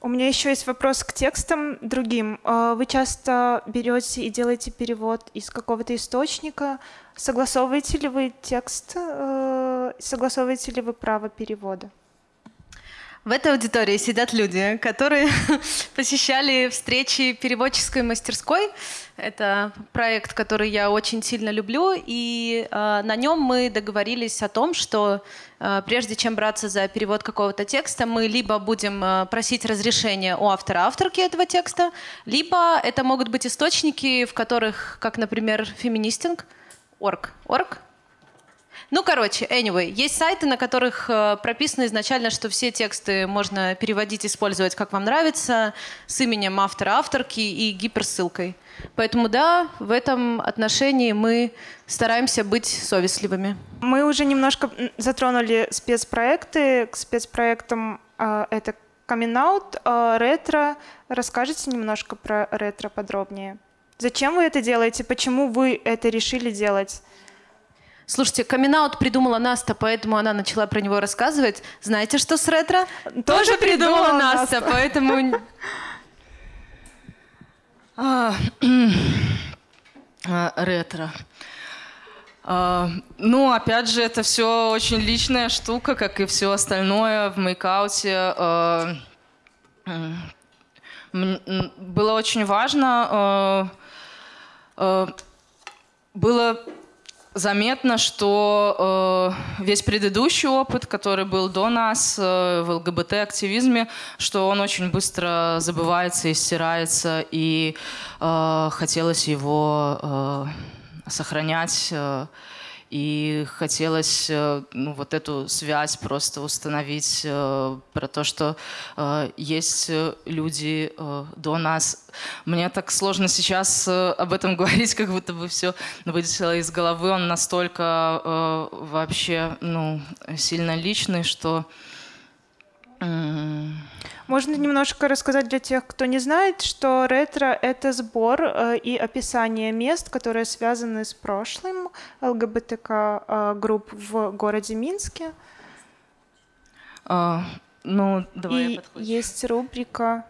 У меня еще есть вопрос к текстам другим. А, Вы часто берете и делаете перевод из какого-то источника. Согласовываете ли вы текст? э, Согласовываете ли вы право перевода? В этой аудитории сидят люди, которые посещали встречи переводческой мастерской. Это проект, который я очень сильно люблю, и э, на нем мы договорились о том, что э, прежде чем браться за перевод какого-то текста, мы либо будем э, просить разрешения у автора-авторки этого текста, либо это могут быть источники, в которых, как, например, феминистинг, орг, орг, Ну, короче, anyway, есть сайты, на которых э, прописано изначально, что все тексты можно переводить, использовать как вам нравится, с именем автора, авторки и гиперссылкой. Поэтому да, в этом отношении мы стараемся быть совестливыми. Мы уже немножко затронули спецпроекты. К спецпроектам э, это камин-аут, э, ретро. Расскажите немножко про ретро подробнее. Зачем вы это делаете? Почему вы это решили делать? Слушайте, камин придумала Наста, поэтому она начала про него рассказывать. Знаете, что с ретро? Тоже, Тоже придумала, придумала Наста, Наста, поэтому... А, а, ретро. А, ну, опять же, это все очень личная штука, как и все остальное в мейкауте. Было очень важно было заметно, что э, весь предыдущий опыт, который был до нас э, в ЛГБТ-активизме, что он очень быстро забывается и стирается, и э, хотелось его э, сохранять. Э, и хотелось э, ну, вот эту связь просто установить э, про то, что э, есть люди до нас. Мне так сложно сейчас об этом говорить, как будто бы все вылетело из головы. Он настолько вообще ну, сильно личный, что... Можно немножко рассказать для тех, кто не знает, что ретро — это сбор э, и описание мест, которые связаны с прошлым ЛГБТК-групп э, в городе Минске. А, ну, давай и есть рубрика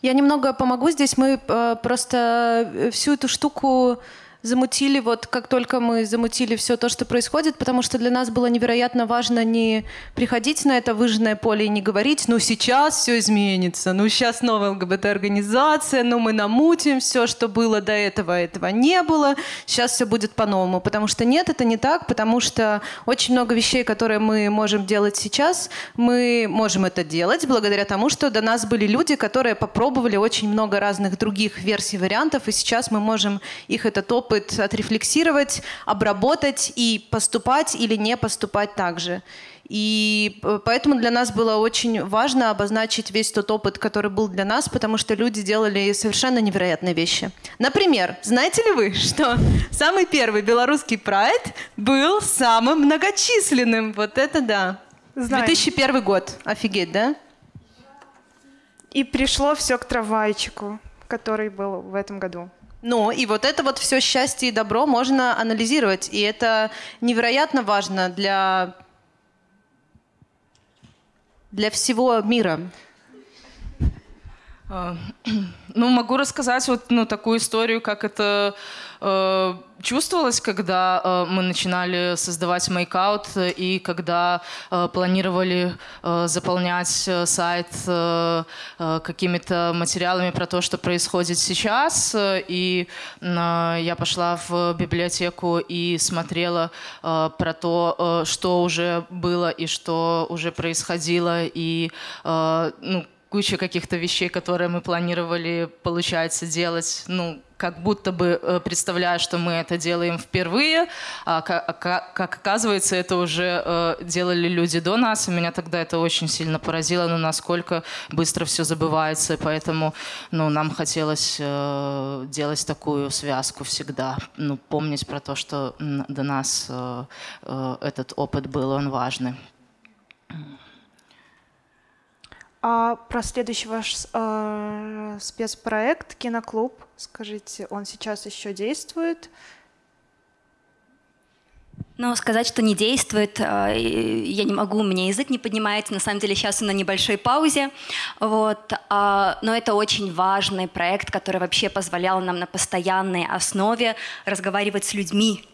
я немного помогу здесь. Мы э, просто всю эту штуку замутили, вот как только мы замутили все то, что происходит, потому что для нас было невероятно важно не приходить на это выжженное поле и не говорить, ну сейчас все изменится, ну сейчас новая ЛГБТ-организация, ну мы намутим все, что было до этого, этого не было, сейчас все будет по-новому. Потому что нет, это не так, потому что очень много вещей, которые мы можем делать сейчас, мы можем это делать благодаря тому, что до нас были люди, которые попробовали очень много разных других версий, вариантов, и сейчас мы можем их этот опыт опыт отрефлексировать, обработать и поступать или не поступать так же. И э, поэтому для нас было очень важно обозначить весь тот опыт, который был для нас, потому что люди делали совершенно невероятные вещи. Например, знаете ли вы, что самый первый белорусский прайд был самым многочисленным? Вот это да. Знаем. 2001 год. Офигеть, да? И пришло все к трамвайчику, который был в этом году. Ну, и вот это вот все счастье и добро можно анализировать. И это невероятно важно для, для всего мира. А, ну, могу рассказать вот ну, такую историю, как это э, чувствовалось, когда э, мы начинали создавать мейкаут и когда э, планировали заполнять сайт какими-то материалами про то, что происходит сейчас. И я пошла в библиотеку и смотрела про то, что уже было и что уже происходило. И ну, куча каких-то вещей, которые мы планировали, получается, делать, ну, как будто бы э, представляя, что мы это делаем впервые, а как, а как оказывается, это уже э, делали люди до нас, и меня тогда это очень сильно поразило, ну, насколько быстро все забывается, поэтому, ну, нам хотелось э, делать такую связку всегда, ну, помнить про то, что до нас этот опыт был, он важный. А про следующий ваш э, спецпроект «Киноклуб», скажите, он сейчас еще действует? Ну, сказать, что не действует, э, я не могу, у меня язык не поднимается. На самом деле сейчас он на небольшой паузе. Вот. А, но это очень важный проект, который вообще позволял нам на постоянной основе разговаривать с людьми,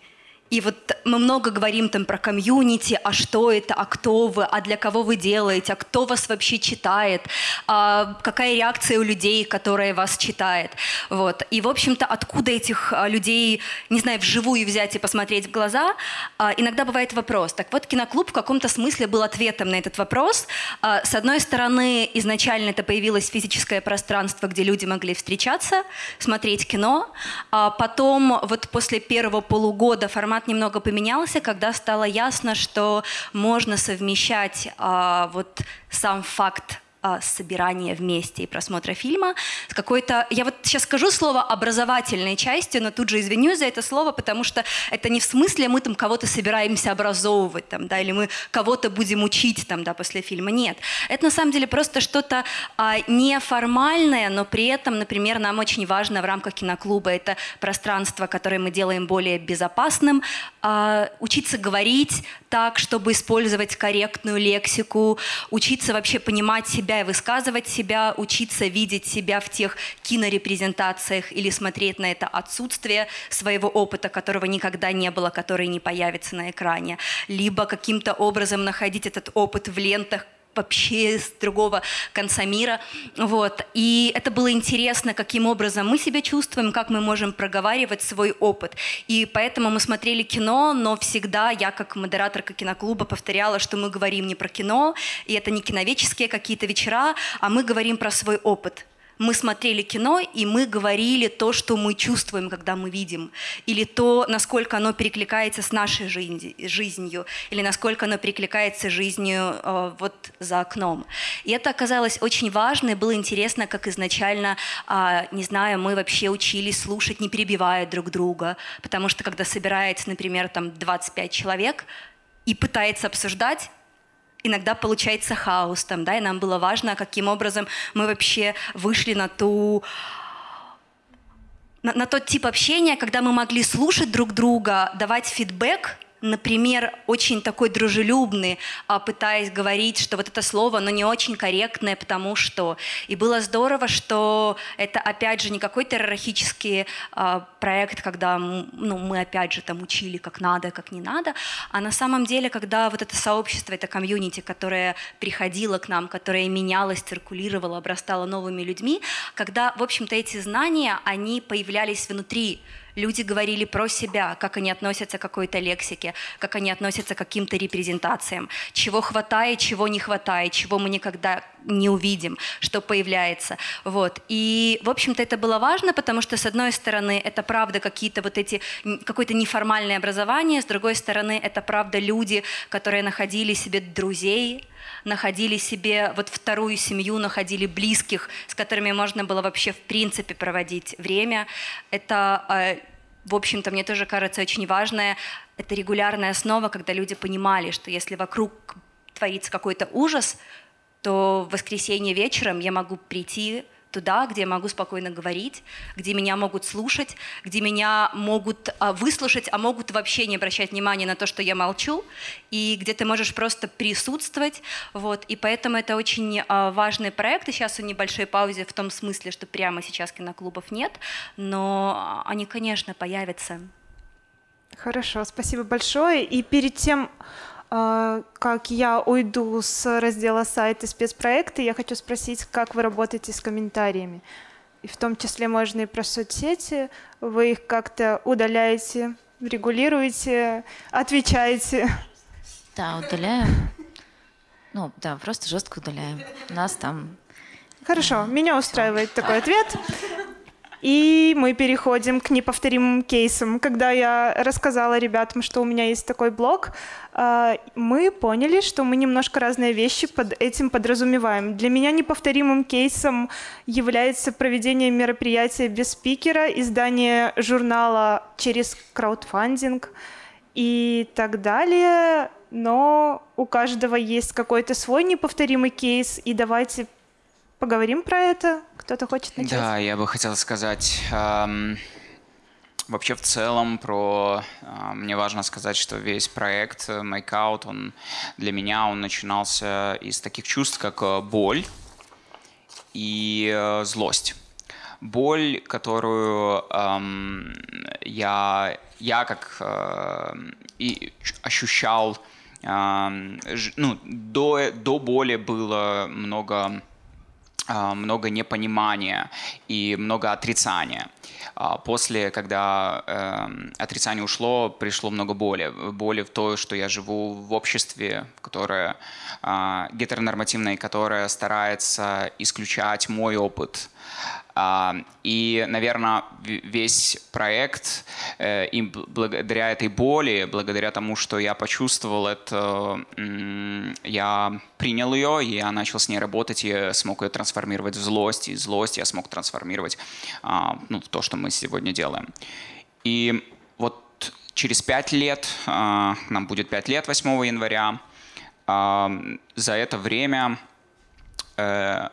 и вот мы много говорим там про комьюнити, а что это, а кто вы, а для кого вы делаете, а кто вас вообще читает, а какая реакция у людей, которые вас читает. Вот. И, в общем-то, откуда этих а, людей, не знаю, вживую взять и посмотреть в глаза, а, иногда бывает вопрос. Так вот, киноклуб в каком-то смысле был ответом на этот вопрос. А, с одной стороны, изначально это появилось физическое пространство, где люди могли встречаться, смотреть кино. Потом, вот после первого полугода формат формат немного поменялся, когда стало ясно, что можно совмещать а, вот сам факт собирания вместе и просмотра фильма с какой-то... Я вот сейчас скажу слово образовательной части, но тут же извинюсь за это слово, потому что это не в смысле мы там кого-то собираемся образовывать, там, да, или мы кого-то будем учить там, да, после фильма. Нет. Это на самом деле просто что-то а, неформальное, но при этом, например, нам очень важно в рамках киноклуба это пространство, которое мы делаем более безопасным, а, учиться говорить так, чтобы использовать корректную лексику, учиться вообще понимать себя и высказывать себя, учиться видеть себя в тех кинорепрезентациях или смотреть на это отсутствие своего опыта, которого никогда не было, который не появится на экране, либо каким-то образом находить этот опыт в лентах, вообще с другого конца мира. Вот. И это было интересно, каким образом мы себя чувствуем, как мы можем проговаривать свой опыт. И поэтому мы смотрели кино, но всегда я, как модераторка киноклуба, повторяла, что мы говорим не про кино, и это не киновеческие какие-то вечера, а мы говорим про свой опыт мы смотрели кино, и мы говорили то, что мы чувствуем, когда мы видим, или то, насколько оно перекликается с нашей жизнью, или насколько оно перекликается с жизнью э, вот за окном. И это оказалось очень важно, и было интересно, как изначально, э, не знаю, мы вообще учились слушать, не перебивая друг друга, потому что когда собирается, например, там 25 человек, и пытается обсуждать, иногда получается хаос там, да, и нам было важно, каким образом мы вообще вышли на ту на, на тот тип общения, когда мы могли слушать друг друга, давать фидбэк, например, очень такой дружелюбный, а, пытаясь говорить, что вот это слово, но не очень корректное, потому что... И было здорово, что это, опять же, не какой-то иерархический а, проект, когда ну, мы, опять же, там учили, как надо, как не надо, а на самом деле, когда вот это сообщество, это комьюнити, которое приходило к нам, которое менялось, циркулировало, обрастало новыми людьми, когда, в общем-то, эти знания, они появлялись внутри люди говорили про себя, как они относятся к какой-то лексике, как они относятся к каким-то репрезентациям, чего хватает, чего не хватает, чего мы никогда не увидим, что появляется. Вот. И, в общем-то, это было важно, потому что, с одной стороны, это правда какие-то вот эти, какое-то неформальное образование, с другой стороны, это правда люди, которые находили себе друзей, находили себе вот вторую семью, находили близких, с которыми можно было вообще в принципе проводить время. Это, э, в общем-то, мне тоже кажется очень важное, это регулярная основа, когда люди понимали, что если вокруг творится какой-то ужас, то в воскресенье вечером я могу прийти туда, где я могу спокойно говорить, где меня могут слушать, где меня могут а, выслушать, а могут вообще не обращать внимания на то, что я молчу, и где ты можешь просто присутствовать. Вот. И поэтому это очень а, важный проект. И сейчас он небольшой паузе в том смысле, что прямо сейчас киноклубов нет, но они, конечно, появятся. Хорошо, спасибо большое. И перед тем, как я уйду с раздела сайта спецпроекты, я хочу спросить, как вы работаете с комментариями. И в том числе можно и про соцсети. Вы их как-то удаляете, регулируете, отвечаете? Да, удаляем. Ну, да, просто жестко удаляем. У нас там... Хорошо, меня устраивает такой ответ. И мы переходим к неповторимым кейсам. Когда я рассказала ребятам, что у меня есть такой блог, а, мы поняли, что мы немножко разные вещи под этим подразумеваем. Для меня неповторимым кейсом является проведение мероприятия без спикера, издание журнала через краудфандинг и так далее. Но у каждого есть какой-то свой неповторимый кейс, и давайте поговорим про это. Кто-то хочет начать? Да, я бы хотел сказать... Эм, вообще в целом про... Э, мне важно сказать, что весь проект э, Make Out, он для меня он начинался из таких чувств, как э, боль и э, злость. Боль, которую эм, я, я как э, и ощущал ну, до, до боли было много много непонимания и много отрицания. А, после, когда э, отрицание ушло, пришло много боли. Боли в то, что я живу в обществе, которое э, гетеронормативное, которое старается исключать мой опыт. А, и, наверное, весь проект, э, и благодаря этой боли, благодаря тому, что я почувствовал это, я принял ее, и я начал с ней работать, и смог ее трансформировать в злость, и злость я смог трансформировать а, ну, то, что мы сегодня делаем. И вот через пять лет, а, нам будет пять лет 8 января, за это время э,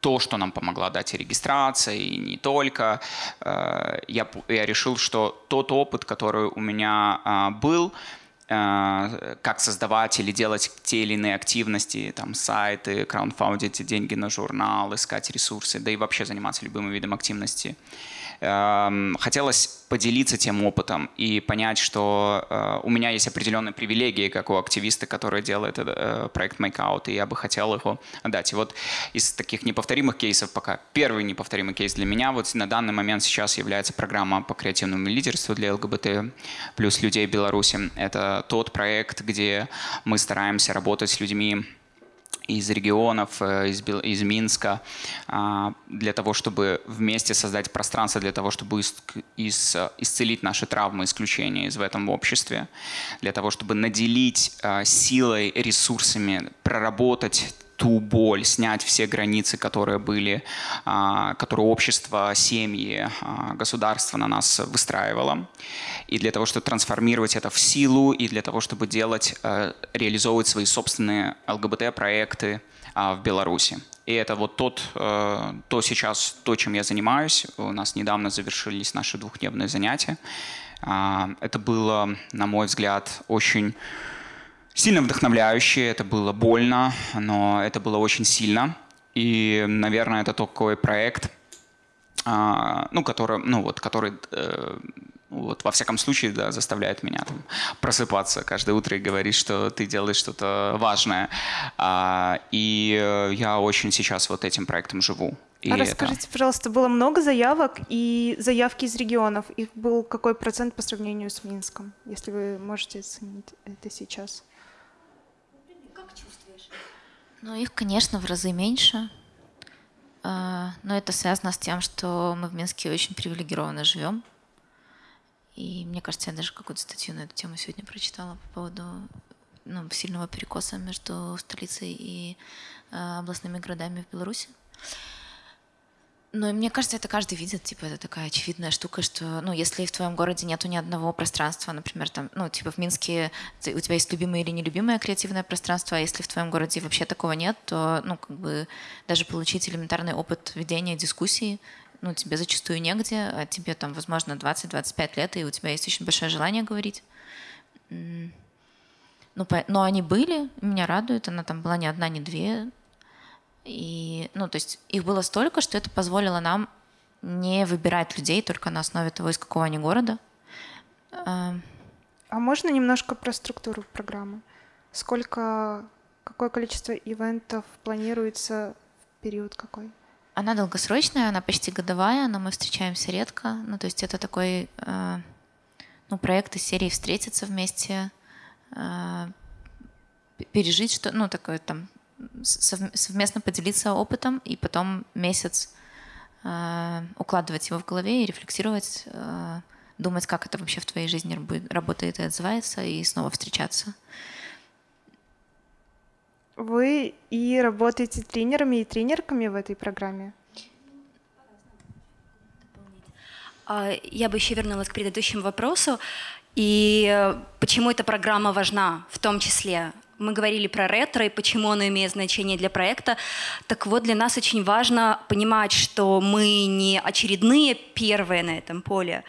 то, что нам помогла дать и регистрация, и не только, э, я, я решил, что тот опыт, который у меня а, был, э, как создавать или делать те или иные активности, там, сайты, краундфаундить деньги на журнал, искать ресурсы, да и вообще заниматься любым видом активности, хотелось поделиться тем опытом и понять, что э, у меня есть определенные привилегии, как у активиста, который делает э, проект Makeout, и я бы хотел его дать. И вот из таких неповторимых кейсов пока первый неповторимый кейс для меня вот на данный момент сейчас является программа по креативному лидерству для ЛГБТ плюс людей Беларуси. Это тот проект, где мы стараемся работать с людьми из регионов, э, из, из Минска, а, для того, чтобы вместе создать пространство, для того, чтобы исцелить наши травмы, исключения из в этом обществе, для того, чтобы наделить а, силой, ресурсами, проработать ту боль, снять все границы, которые были, а, которые общество, семьи, а, государство на нас выстраивало. И для того, чтобы трансформировать это в силу, и для того, чтобы делать, э, реализовывать свои собственные ЛГБТ-проекты а, в Беларуси. И это вот тот, э, то сейчас, то, чем я занимаюсь. У нас недавно завершились наши двухдневные занятия. Это было, на мой взгляд, очень сильно вдохновляющее, это было больно, но это было очень сильно. И, наверное, это такой проект, а, ну, который, ну, вот, который э, вот, во всяком случае, да, заставляет меня там, просыпаться каждое утро и говорить, что ты делаешь что-то важное. А, и э, я очень сейчас вот этим проектом живу. И а это... расскажите, пожалуйста, было много заявок и заявки из регионов. Их был какой процент по сравнению с Минском, если вы можете оценить это сейчас? Ну, их, конечно, в разы меньше. А, но это связано с тем, что мы в Минске очень привилегированно живем. И мне кажется, я даже какую-то статью на эту тему сегодня прочитала по поводу ну, сильного перекоса между столицей и э, областными городами в Беларуси. Ну, мне кажется, это каждый видит, типа, это такая очевидная штука, что, ну, если в твоем городе нету ни одного пространства, например, там, ну, типа, в Минске ты, у тебя есть любимое или нелюбимое креативное пространство, а если в твоем городе вообще такого нет, то, ну, как бы, даже получить элементарный опыт ведения дискуссии, ну, тебе зачастую негде, а тебе там, возможно, 20-25 лет, и у тебя есть очень большое желание говорить. Ну, но они были, меня радует, она там была не одна, не две, и, ну, то есть их было столько, что это позволило нам не выбирать людей только на основе того, из какого они города. А можно немножко про структуру программы? Сколько, какое количество ивентов планируется в период какой? Она долгосрочная, она почти годовая, но мы встречаемся редко. Ну, то есть это такой э, ну, проект из серии «Встретиться вместе», э, пережить что, ну, такое там совместно поделиться опытом и потом месяц э, укладывать его в голове и рефлексировать, э, думать, как это вообще в твоей жизни работает и отзывается, и снова встречаться. Вы и работаете тренерами и тренерками в этой программе? А, я бы еще вернулась к предыдущему вопросу. И э, почему эта программа важна в том числе? Мы говорили про ретро и почему оно имеет значение для проекта. Так вот, для нас очень важно понимать, что мы не очередные первые на этом поле,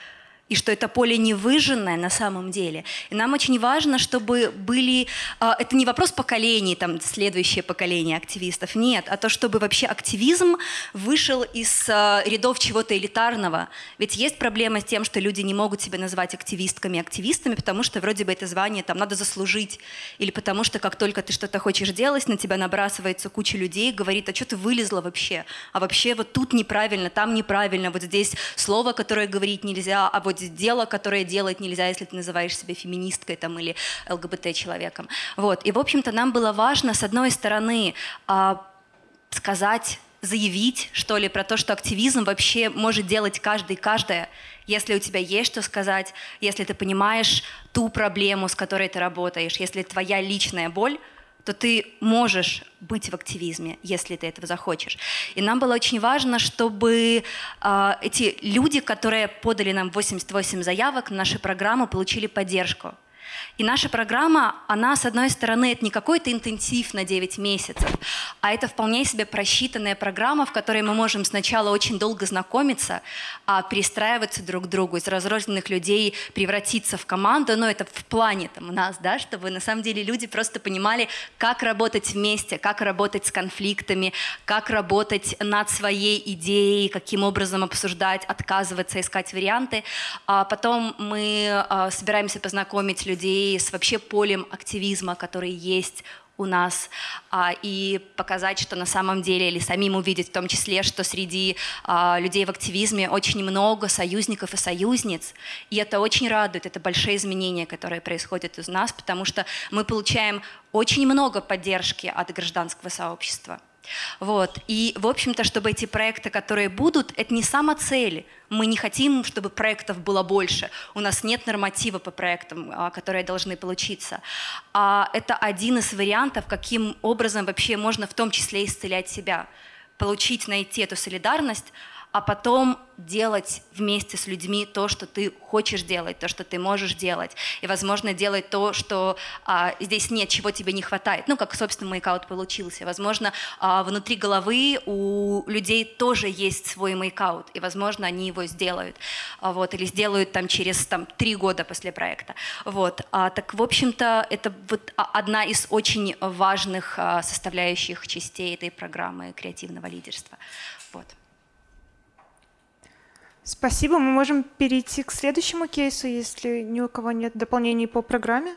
и что это поле не выжженное на самом деле. И нам очень важно, чтобы были... А, это не вопрос поколений, там, следующее поколение активистов, нет, а то, чтобы вообще активизм вышел из а, рядов чего-то элитарного. Ведь есть проблема с тем, что люди не могут себя назвать активистками, активистами, потому что вроде бы это звание там надо заслужить. Или потому что как только ты что-то хочешь делать, на тебя набрасывается куча людей, говорит, а что ты вылезла вообще? А вообще вот тут неправильно, там неправильно, вот здесь слово, которое говорить нельзя, а вот дело, которое делать нельзя, если ты называешь себя феминисткой там, или ЛГБТ-человеком. Вот. И, в общем-то, нам было важно, с одной стороны, а, сказать заявить, что ли, про то, что активизм вообще может делать каждый и каждая, если у тебя есть что сказать, если ты понимаешь ту проблему, с которой ты работаешь, если твоя личная боль, то ты можешь быть в активизме, если ты этого захочешь. И нам было очень важно, чтобы э, эти люди, которые подали нам 88 заявок на нашу программу, получили поддержку. И наша программа, она, с одной стороны, это не какой-то интенсив на 9 месяцев, а это вполне себе просчитанная программа, в которой мы можем сначала очень долго знакомиться, а перестраиваться друг к другу, из разрозненных людей превратиться в команду, но это в плане там, у нас, да, чтобы на самом деле люди просто понимали, как работать вместе, как работать с конфликтами, как работать над своей идеей, каким образом обсуждать, отказываться, искать варианты. А потом мы а, собираемся познакомить людей с вообще полем активизма, который есть у нас, а, и показать, что на самом деле, или самим увидеть в том числе, что среди а, людей в активизме очень много союзников и союзниц, и это очень радует, это большие изменения, которые происходят из нас, потому что мы получаем очень много поддержки от гражданского сообщества. Вот. И, в общем-то, чтобы эти проекты, которые будут, это не самоцель. Мы не хотим, чтобы проектов было больше. У нас нет норматива по проектам, а, которые должны получиться. А это один из вариантов, каким образом вообще можно в том числе исцелять себя. Получить, найти эту солидарность, а потом делать вместе с людьми то, что ты хочешь делать, то, что ты можешь делать. И, возможно, делать то, что а, здесь нет, чего тебе не хватает. Ну, как, собственно, make out получился. Возможно, а, внутри головы у людей тоже есть свой make out, и, возможно, они его сделают. А, вот, или сделают там через там, три года после проекта. Вот. А, так, в общем-то, это вот одна из очень важных а, составляющих частей этой программы креативного лидерства. Вот. Спасибо. Мы можем перейти к следующему кейсу, если ни у кого нет дополнений по программе.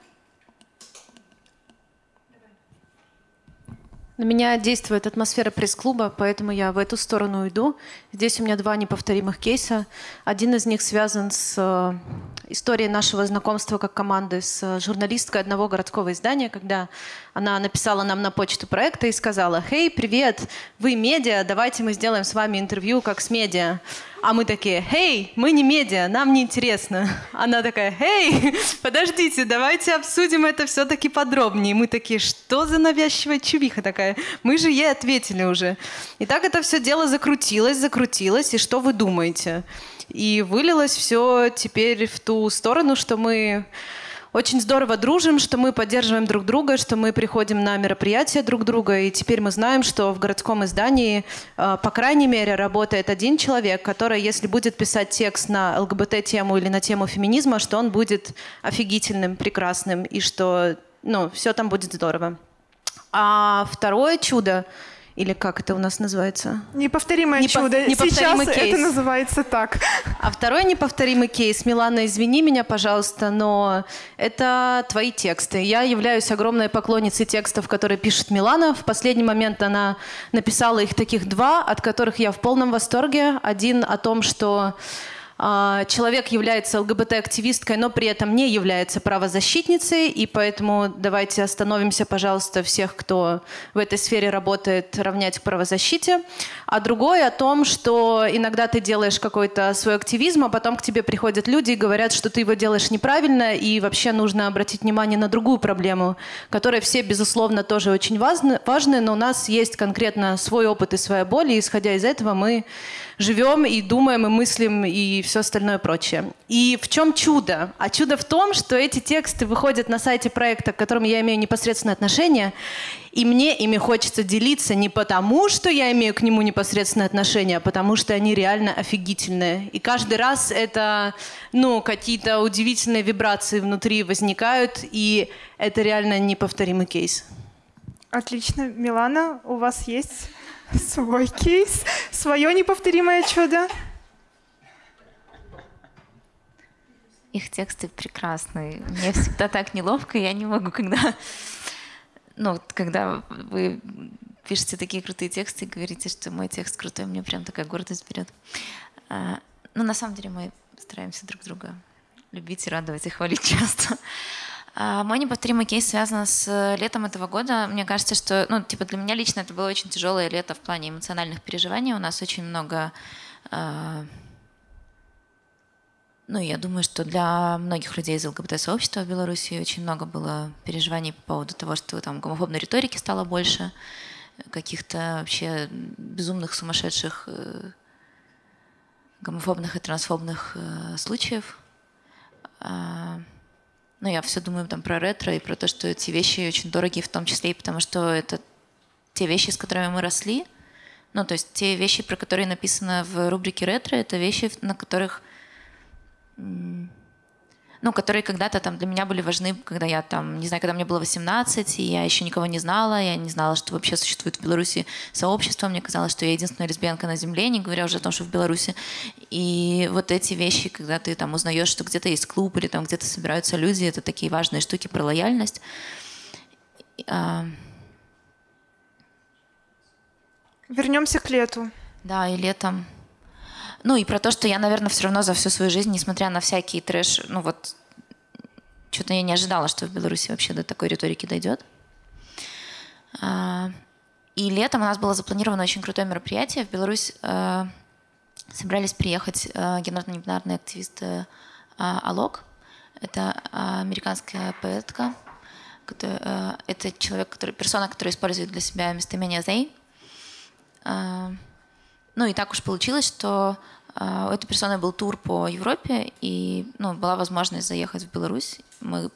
На меня действует атмосфера пресс-клуба, поэтому я в эту сторону уйду. Здесь у меня два неповторимых кейса. Один из них связан с э, историей нашего знакомства как команды с журналисткой одного городского издания, когда она написала нам на почту проекта и сказала, «Хей, привет, вы медиа, давайте мы сделаем с вами интервью как с медиа». А мы такие, «Хей, мы не медиа, нам не интересно». Она такая, «Хей, подождите, давайте обсудим это все-таки подробнее». мы такие, что за навязчивая чувиха такая? Мы же ей ответили уже. И так это все дело закрутилось, закрутилось, и что вы думаете? И вылилось все теперь в ту сторону, что мы очень здорово дружим, что мы поддерживаем друг друга, что мы приходим на мероприятия друг друга, и теперь мы знаем, что в городском издании, э, по крайней мере, работает один человек, который, если будет писать текст на ЛГБТ-тему или на тему феминизма, что он будет офигительным, прекрасным, и что ну, все там будет здорово. А второе чудо — или как это у нас называется? Неповторимое Непо- чудо. Неповторимый Сейчас кейс. это называется так. А второй неповторимый кейс. Милана, извини меня, пожалуйста, но это твои тексты. Я являюсь огромной поклонницей текстов, которые пишет Милана. В последний момент она написала их таких два, от которых я в полном восторге. Один о том, что человек является ЛГБТ-активисткой, но при этом не является правозащитницей, и поэтому давайте остановимся, пожалуйста, всех, кто в этой сфере работает, равнять к правозащите. А другое о том, что иногда ты делаешь какой-то свой активизм, а потом к тебе приходят люди и говорят, что ты его делаешь неправильно, и вообще нужно обратить внимание на другую проблему, которая все, безусловно, тоже очень важны но у нас есть конкретно свой опыт и своя боль, и исходя из этого мы живем и думаем, и мыслим, и все остальное прочее. И в чем чудо? А чудо в том, что эти тексты выходят на сайте проекта, к которому я имею непосредственное отношение, и мне ими хочется делиться не потому, что я имею к нему непосредственное отношение, а потому что они реально офигительные. И каждый раз это, ну, какие-то удивительные вибрации внутри возникают, и это реально неповторимый кейс. Отлично. Милана, у вас есть свой кейс, свое неповторимое чудо. Их тексты прекрасные. Мне всегда так неловко, я не могу, когда... Ну, когда вы пишете такие крутые тексты и говорите, что мой текст крутой, мне прям такая гордость берет. А, ну, на самом деле мы стараемся друг друга любить и радовать и хвалить часто. А мой неповторимый кейс связан с летом этого года. Мне кажется, что, ну, типа для меня лично это было очень тяжелое лето в плане эмоциональных переживаний. У нас очень много э, ну, я думаю, что для многих людей из ЛГБТ-сообщества в Беларуси очень много было переживаний по поводу того, что там гомофобной риторики стало больше, каких-то вообще безумных, сумасшедших э, гомофобных и трансфобных э, случаев. А, ну, я все думаю там про ретро и про то, что эти вещи очень дорогие, в том числе и потому, что это те вещи, с которыми мы росли. Ну, то есть те вещи, про которые написано в рубрике ретро, это вещи, на которых ну, которые когда-то там для меня были важны, когда я там, не знаю, когда мне было 18, и я еще никого не знала, я не знала, что вообще существует в Беларуси сообщество, мне казалось, что я единственная лесбиянка на земле, не говоря уже о том, что в Беларуси. И вот эти вещи, когда ты там узнаешь, что где-то есть клуб или там где-то собираются люди, это такие важные штуки про лояльность. А, Вернемся к лету. Да, и летом. Ну и про то, что я, наверное, все равно за всю свою жизнь, несмотря на всякие трэш, ну вот, что-то я не ожидала, что в Беларуси вообще до такой риторики дойдет. А, и летом у нас было запланировано очень крутое мероприятие. В Беларусь э, собирались приехать э, гендерно-небинарные активисты Алок. Это американская поэтка. Э, это человек, который, персона, которая использует для себя местоимение «they». Ну и так уж получилось, что э, у этой персоны был тур по Европе, и ну, была возможность заехать в Беларусь. Мы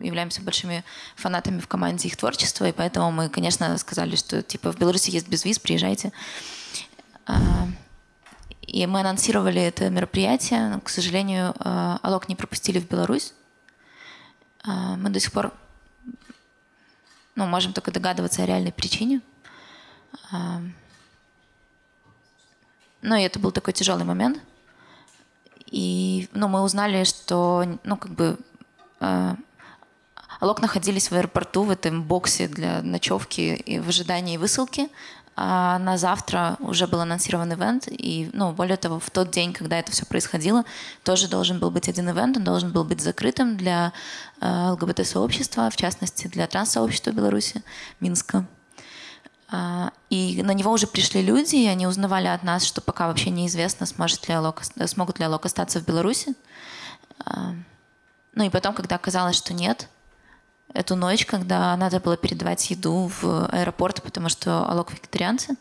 являемся большими фанатами в команде их творчества, и поэтому мы, конечно, сказали, что типа в Беларуси есть безвиз, приезжайте. Э, и мы анонсировали это мероприятие, но, к сожалению, э, Алок не пропустили в Беларусь. Мы до сих пор ну, можем только догадываться о реальной причине. Ну, и это был такой тяжелый момент. И ну, мы узнали, что ну, как бы, э, Алок находились в аэропорту в этом боксе для ночевки и в ожидании высылки. А на завтра уже был анонсирован ивент, и, ну, более того, в тот день, когда это все происходило, тоже должен был быть один ивент, он должен был быть закрытым для э, ЛГБТ-сообщества, в частности, для транс-сообщества Беларуси, Минска. А, и на него уже пришли люди, и они узнавали от нас, что пока вообще неизвестно, сможет ли Алок, смогут ли Алок остаться в Беларуси. А, ну и потом, когда оказалось, что нет, эту ночь, когда надо было передавать еду в аэропорт, потому что Алок вегетарианцы,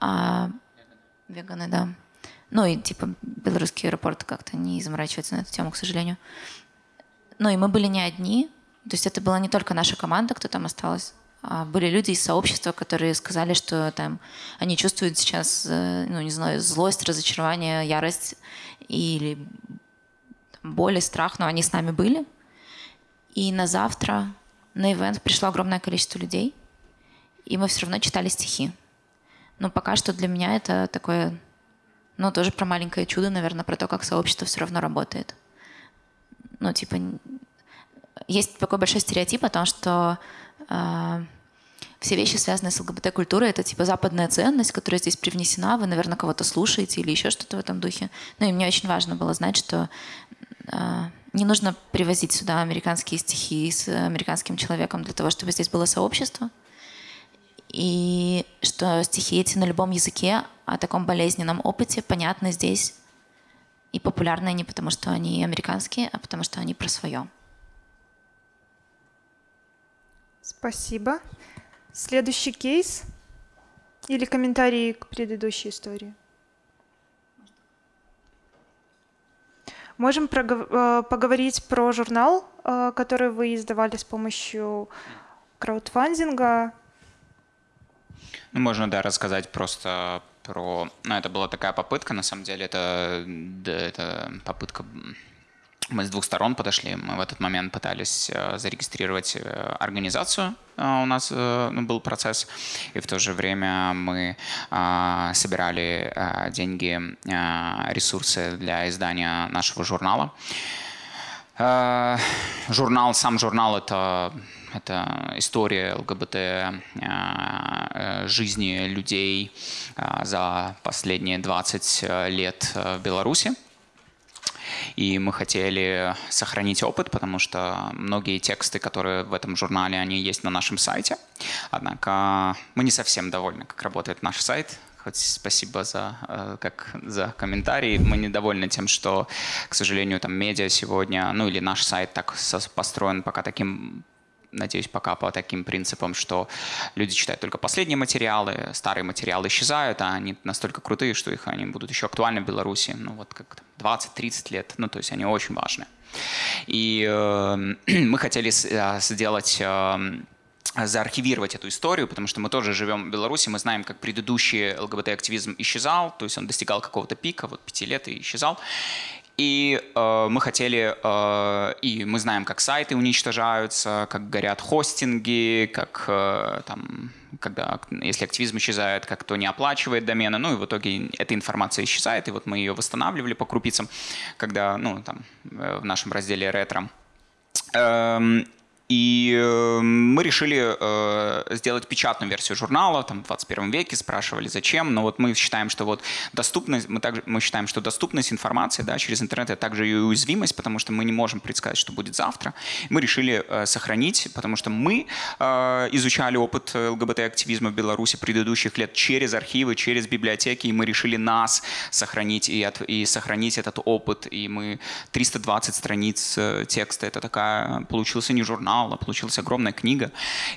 а веганы, да. Ну и типа белорусский аэропорт как-то не заморачивается на эту тему, к сожалению. Ну и мы были не одни, то есть это была не только наша команда, кто там осталась, были люди из сообщества, которые сказали, что там они чувствуют сейчас, э, ну не знаю, злость, разочарование, ярость или боль и страх, но они с нами были. И на завтра на ивент пришло огромное количество людей, и мы все равно читали стихи. Но пока что для меня это такое, ну тоже про маленькое чудо, наверное, про то, как сообщество все равно работает. Ну типа есть такой большой стереотип о том, что все вещи, связанные с ЛГБТ-культурой, это типа западная ценность, которая здесь привнесена, вы, наверное, кого-то слушаете или еще что-то в этом духе. Ну и мне очень важно было знать, что э, не нужно привозить сюда американские стихи с американским человеком для того, чтобы здесь было сообщество. И что стихи эти на любом языке о таком болезненном опыте понятны здесь и популярны не потому, что они американские, а потому, что они про свое. Спасибо. Следующий кейс или комментарии к предыдущей истории? Можем э, поговорить про журнал, э, который вы издавали с помощью краудфандинга. Ну, можно, да, рассказать просто про... Ну, это была такая попытка, на самом деле, это, да, это попытка мы с двух сторон подошли. Мы в этот момент пытались э, зарегистрировать э, организацию. Э, у нас ну, был процесс. И в то же время мы собирали деньги, ресурсы для издания нашего журнала. Журнал, сам журнал — это это история ЛГБТ жизни людей за последние 20 лет в Беларуси. И мы хотели сохранить опыт, потому что многие тексты, которые в этом журнале, они есть на нашем сайте. Однако мы не совсем довольны, как работает наш сайт. Хоть спасибо за, э, как, за комментарии. Мы недовольны тем, что, к сожалению, там медиа сегодня, ну или наш сайт так построен пока таким надеюсь, пока по таким принципам, что люди читают только последние материалы, старые материалы исчезают, а они настолько крутые, что их они будут еще актуальны в Беларуси, ну вот как 20-30 лет, ну то есть они очень важны. И э, мы хотели э, сделать э, заархивировать эту историю, потому что мы тоже живем в Беларуси, мы знаем, как предыдущий ЛГБТ-активизм исчезал, то есть он достигал какого-то пика, вот пяти лет и исчезал. И э, мы хотели, э, и мы знаем, как сайты уничтожаются, как горят хостинги, как э, там, когда, если активизм исчезает, как кто не оплачивает домены, ну и в итоге эта информация исчезает, и вот мы ее восстанавливали по крупицам, когда, ну там, э, в нашем разделе ретро. Эм, и э, мы решили э, сделать печатную версию журнала, там, в 21 веке, спрашивали, зачем, но вот мы считаем, что вот доступность, мы, также, мы считаем, что доступность информации да, через интернет это также и уязвимость, потому что мы не можем предсказать, что будет завтра. Мы решили э, сохранить, потому что мы э, изучали опыт ЛГБТ-активизма в Беларуси предыдущих лет через архивы, через библиотеки, и мы решили нас сохранить и, от, и сохранить этот опыт, и мы 320 страниц текста, это такая, получился не журнал, журнала, получилась огромная книга,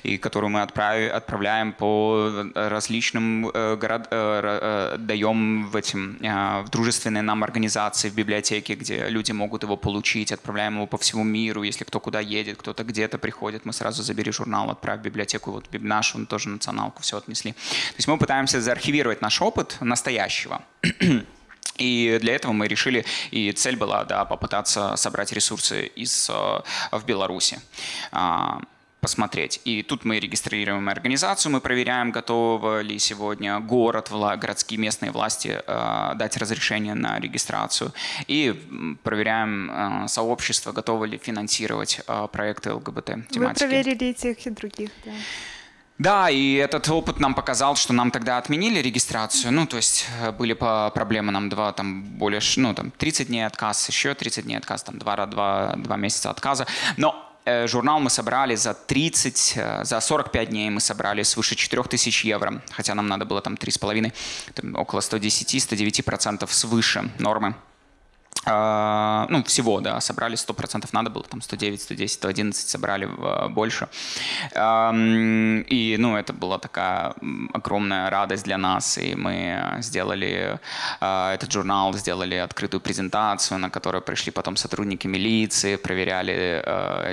и которую мы отправи, отправляем по различным э, город, э, э, даем в этим э, в дружественные нам организации в библиотеке, где люди могут его получить, отправляем его по всему миру, если кто куда едет, кто-то где-то приходит, мы сразу забери журнал, отправь в библиотеку, вот нашу тоже националку все отнесли. То есть мы пытаемся заархивировать наш опыт настоящего. И для этого мы решили, и цель была да, попытаться собрать ресурсы из, э, в Беларуси а, посмотреть. И тут мы регистрируем организацию, мы проверяем, готовы ли сегодня город, городские местные власти э, дать разрешение на регистрацию. И проверяем э, сообщество, готовы ли финансировать проекты ЛГБТ-тематики. Вы проверили и тех, и других, да. Да, и этот опыт нам показал, что нам тогда отменили регистрацию. Ну, то есть э, были по проблемы нам два, там, более, ну, там, 30 дней отказ, еще 30 дней отказ, там, два, два, два месяца отказа. Но э, журнал мы собрали за 30, э, за 45 дней мы собрали свыше 4000 евро, хотя нам надо было там 3,5, около 110-109% свыше нормы. А, ну, всего, да, собрали 100%, надо было там 109, 110, 111, собрали а, больше. И, ну, это была такая огромная радость для нас, и мы сделали а, этот журнал, сделали открытую презентацию, на которую пришли потом сотрудники милиции, проверяли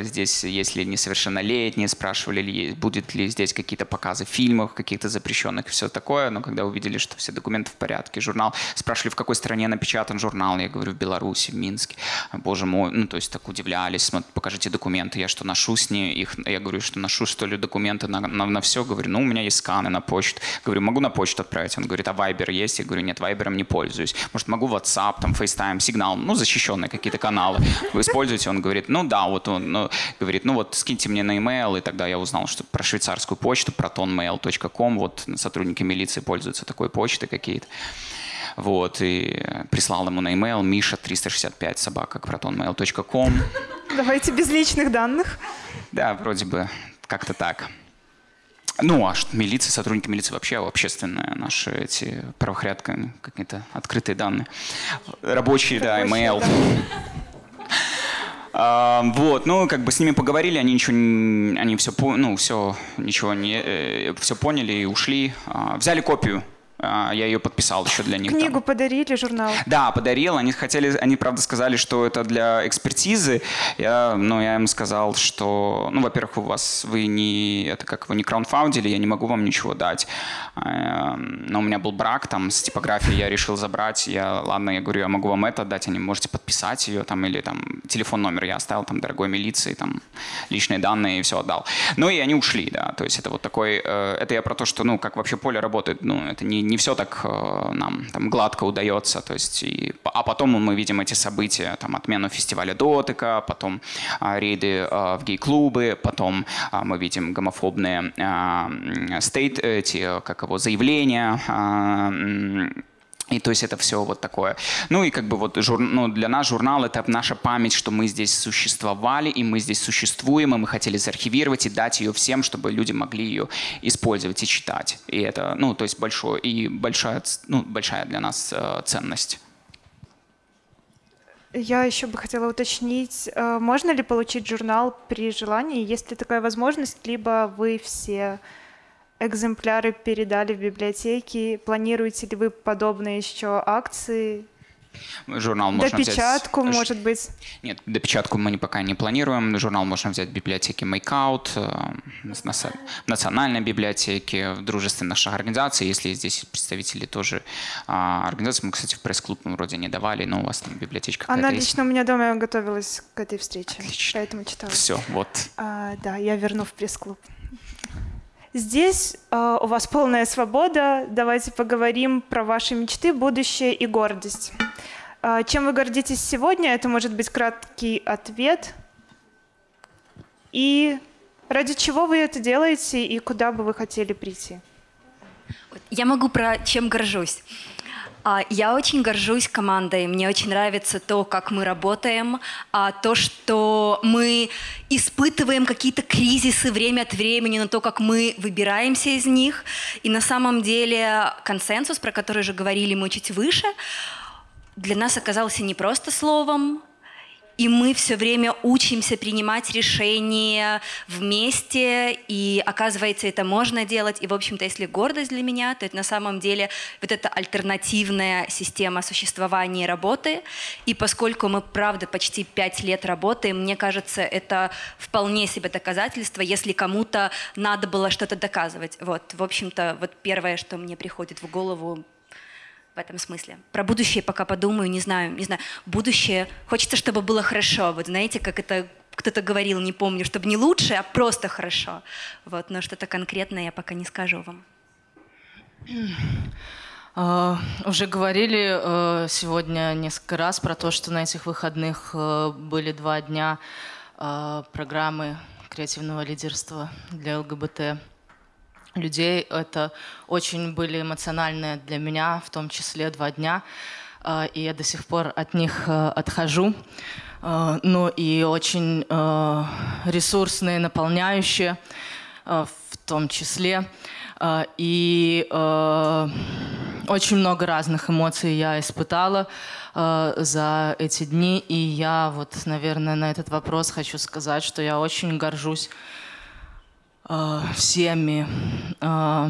здесь, есть ли несовершеннолетние, спрашивали, ли, будет ли здесь какие-то показы фильмов, каких-то запрещенных и все такое, но когда увидели, что все документы в порядке, журнал, спрашивали, в какой стране напечатан журнал, я говорю, в Беларуси, Беларуси, в Минске. Боже мой, ну то есть так удивлялись, покажите документы, я что ношу с ней, их, я говорю, что ношу что ли документы на, на, на все, говорю, ну у меня есть сканы на почту, говорю, могу на почту отправить, он говорит, а Viber есть, я говорю, нет, Viber не пользуюсь, может могу WhatsApp, там FaceTime, сигнал, ну защищенные какие-то каналы, вы используете, он говорит, ну да, вот он ну, говорит, ну вот скиньте мне на email, и тогда я узнал, что про швейцарскую почту, protonmail.com, вот сотрудники милиции пользуются такой почтой какие-то. Вот, и прислал ему на e-mail Миша 365 собака protonmail.com. Давайте без личных данных. Да, вроде бы как-то так. Ну, а милиция, сотрудники милиции вообще общественные наши эти правоохранители, какие-то открытые данные. Рабочие, да, email. А, вот, ну, как бы с ними поговорили, они ничего, они все, ну, все, ничего не, э, все поняли и ушли. А, взяли копию я ее подписал еще для них. Книгу там. подарили, журнал? Да, подарил. Они хотели, они правда сказали, что это для экспертизы. Я, ну, я им сказал, что, ну, во-первых, у вас вы не, это как вы не краундфаундили, я не могу вам ничего дать. А, но у меня был брак там с типографией, я решил забрать. Я, ладно, я говорю, я могу вам это дать, они можете подписать ее там или там телефон номер я оставил там дорогой милиции, там личные данные и все отдал. Ну и они ушли, да. То есть это вот такой, э, это я про то, что, ну, как вообще поле работает, ну, это не не все так э, нам там, гладко удается. То есть, и, а потом мы видим эти события, там, отмену фестиваля Дотыка, потом а, рейды а, в гей-клубы, потом а, мы видим гомофобные а, стейт, эти, как его, заявления а, И то есть это все вот такое. Ну и как бы вот жур, ну, для нас журнал это наша память, что мы здесь существовали, и мы здесь существуем, и мы хотели заархивировать и дать ее всем, чтобы люди могли ее использовать и читать. И это, ну, то есть большое, и большая, ну, большая для нас э, ценность. Я еще бы хотела уточнить, э, можно ли получить журнал при желании, есть ли такая возможность, либо вы все экземпляры передали в библиотеки? Планируете ли вы подобные еще акции? Журнал можно Допечатку, взять... может быть? Нет, допечатку мы пока не планируем. Журнал можно взять в библиотеке Makeout, э, в национальной библиотеке, в дружественных наших организаций. Если здесь представители тоже а, организации, мы, кстати, в пресс-клуб вроде не давали, но у вас там библиотечка Она есть. лично у меня дома готовилась к этой встрече, Отлично. поэтому читала. Все, вот. А, да, я верну в пресс-клуб. Здесь э, у вас полная свобода. Давайте поговорим про ваши мечты, будущее и гордость. Э, чем вы гордитесь сегодня? Это может быть краткий ответ. И ради чего вы это делаете и куда бы вы хотели прийти? Я могу про чем горжусь. А, я очень горжусь командой. Мне очень нравится то, как мы работаем, а, то, что мы испытываем какие-то кризисы время от времени, но то, как мы выбираемся из них. И на самом деле консенсус, про который же говорили мы чуть выше, для нас оказался не просто словом, и мы все время учимся принимать решения вместе, и оказывается, это можно делать. И, в общем-то, если гордость для меня, то это на самом деле вот эта альтернативная система существования и работы. И поскольку мы, правда, почти пять лет работаем, мне кажется, это вполне себе доказательство, если кому-то надо было что-то доказывать. Вот, в общем-то, вот первое, что мне приходит в голову в этом смысле. Про будущее пока подумаю, не знаю, не знаю. Будущее, хочется, чтобы было хорошо. Вот знаете, как это кто-то говорил, не помню, чтобы не лучше, а просто хорошо. Вот, но что-то конкретное я пока не скажу вам. Uh, уже говорили uh, сегодня несколько раз про то, что на этих выходных uh, были два дня программы креативного лидерства для ЛГБТ людей. Это очень были эмоциональные для меня, в том числе два дня. А, и я до сих пор от них э, отхожу. А, ну и очень э, ресурсные, наполняющие э, в том числе. А, и очень много разных эмоций я испытала за эти дни. И я вот, наверное, на этот вопрос хочу сказать, что я очень горжусь э, всеми э,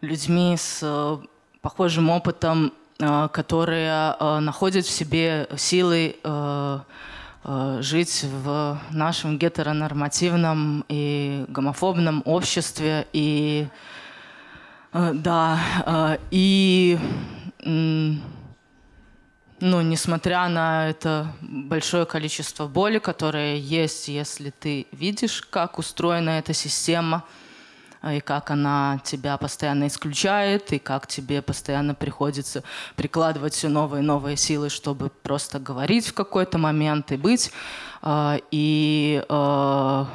людьми с э, похожим опытом, которые находят в себе силы жить в нашем гетеронормативном и гомофобном обществе. И да, и ну, несмотря на это большое количество боли, которое есть, если ты видишь, как устроена эта система, и как она тебя постоянно исключает, и как тебе постоянно приходится прикладывать все новые и новые силы, чтобы просто говорить в какой-то момент и быть. А, и, а,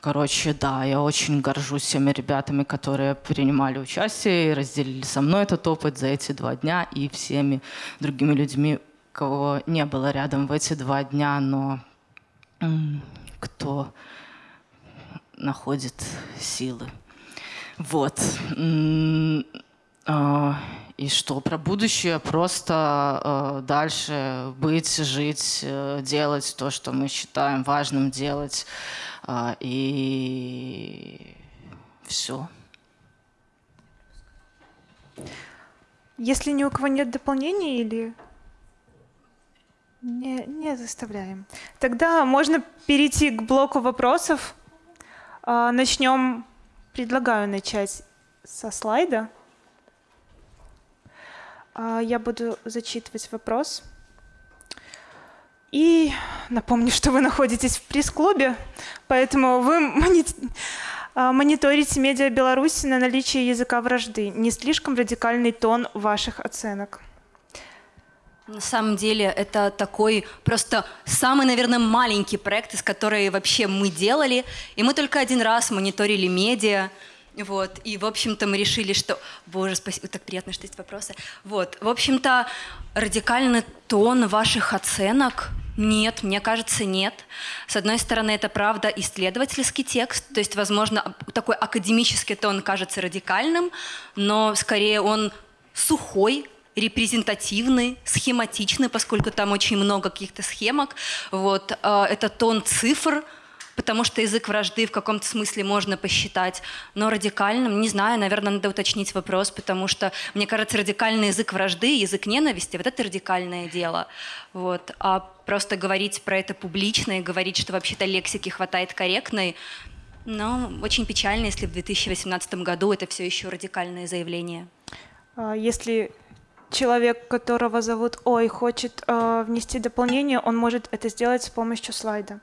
короче, да, я очень горжусь всеми ребятами, которые принимали участие и разделили со мной этот опыт за эти два дня и всеми другими людьми, кого не было рядом в эти два дня, но кто находит силы. Вот. А, и что про будущее? Просто а, дальше быть, жить, э, делать то, что мы считаем важным делать. А, и все. Если ни у кого нет дополнений или не, не заставляем. Тогда можно перейти к блоку вопросов. Начнем Предлагаю начать со слайда. А, я буду зачитывать вопрос. И напомню, что вы находитесь в пресс-клубе, поэтому вы а, мониторите медиа Беларуси на наличие языка вражды. Не слишком радикальный тон ваших оценок. На самом деле это такой просто самый, наверное, маленький проект, из которого вообще мы делали. И мы только один раз мониторили медиа. Вот, и, в общем-то, мы решили, что... Боже, спасибо, так приятно, что есть вопросы. Вот, в общем-то, радикальный тон ваших оценок нет, мне кажется, нет. С одной стороны, это правда исследовательский текст, то есть, возможно, такой академический тон кажется радикальным, но скорее он сухой, репрезентативный, схематичный, поскольку там очень много каких-то схемок. Вот, а, это тон цифр, потому что язык вражды в каком-то смысле можно посчитать, но радикальным, не знаю, наверное, надо уточнить вопрос, потому что, мне кажется, радикальный язык вражды, язык ненависти, вот это радикальное дело. Вот. А просто говорить про это публично и говорить, что вообще-то лексики хватает корректной, но очень печально, если в 2018 году это все еще радикальное заявление. А если человек, которого зовут Ой, хочет э, внести дополнение, он может это сделать с помощью слайда.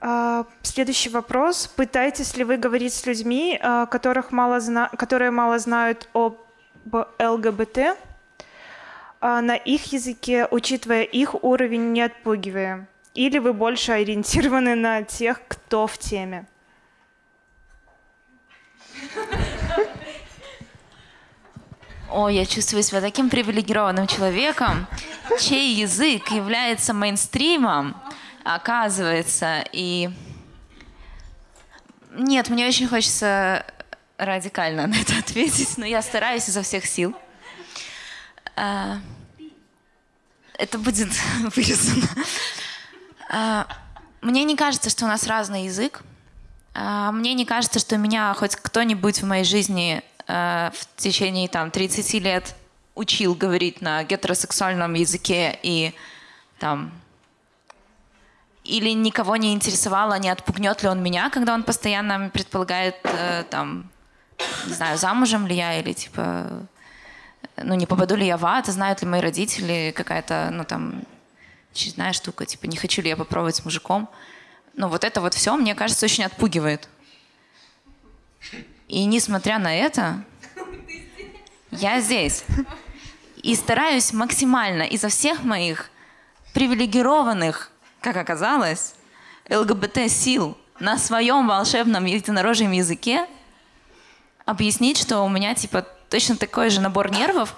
А, следующий вопрос. Пытаетесь ли вы говорить с людьми, а, которых мало зна... которые мало знают об ЛГБТ, а, на их языке, учитывая их уровень, не отпугивая? Или вы больше ориентированы на тех, кто в теме? О, я чувствую себя таким привилегированным человеком, чей язык является мейнстримом, оказывается. И нет, мне очень хочется радикально на это ответить, но я стараюсь изо всех сил. А, это будет вырезано. А, мне не кажется, что у нас разный язык. А, мне не кажется, что меня хоть кто-нибудь в моей жизни в течение там 30 лет учил говорить на гетеросексуальном языке и там или никого не интересовало, не отпугнет ли он меня, когда он постоянно предполагает, э, там, не знаю, замужем ли я, или типа, ну, не попаду ли я в ад, знают ли мои родители, какая-то, ну, там, очередная штука, типа, не хочу ли я попробовать с мужиком. Ну, вот это вот все, мне кажется, очень отпугивает. И несмотря на это, я здесь. И стараюсь максимально изо всех моих привилегированных как оказалось, ЛГБТ-сил на своем волшебном единорожьем языке объяснить, что у меня типа точно такой же набор нервов,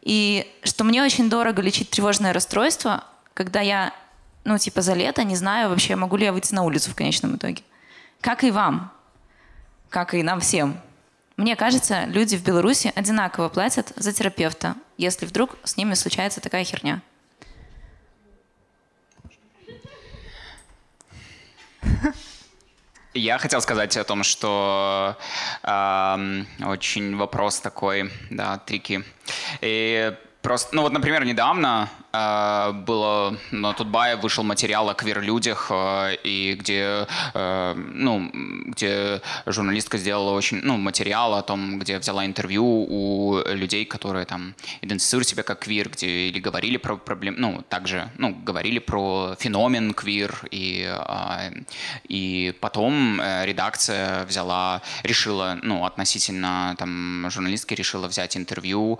и что мне очень дорого лечить тревожное расстройство, когда я, ну, типа, за лето не знаю вообще, могу ли я выйти на улицу в конечном итоге. Как и вам, как и нам всем. Мне кажется, люди в Беларуси одинаково платят за терапевта, если вдруг с ними случается такая херня. Я хотел сказать о том, что э, очень вопрос такой, да, трики. И просто, ну вот, например, недавно было на Тутбае вышел материал о квир-людях, э, и где, э, ну, где журналистка сделала очень, ну, материал о том, где взяла интервью у людей, которые там идентифицируют себя как квир, где или говорили про проблем, ну, также, ну, говорили про феномен квир, и, и потом редакция взяла, решила, ну, относительно там журналистки решила взять интервью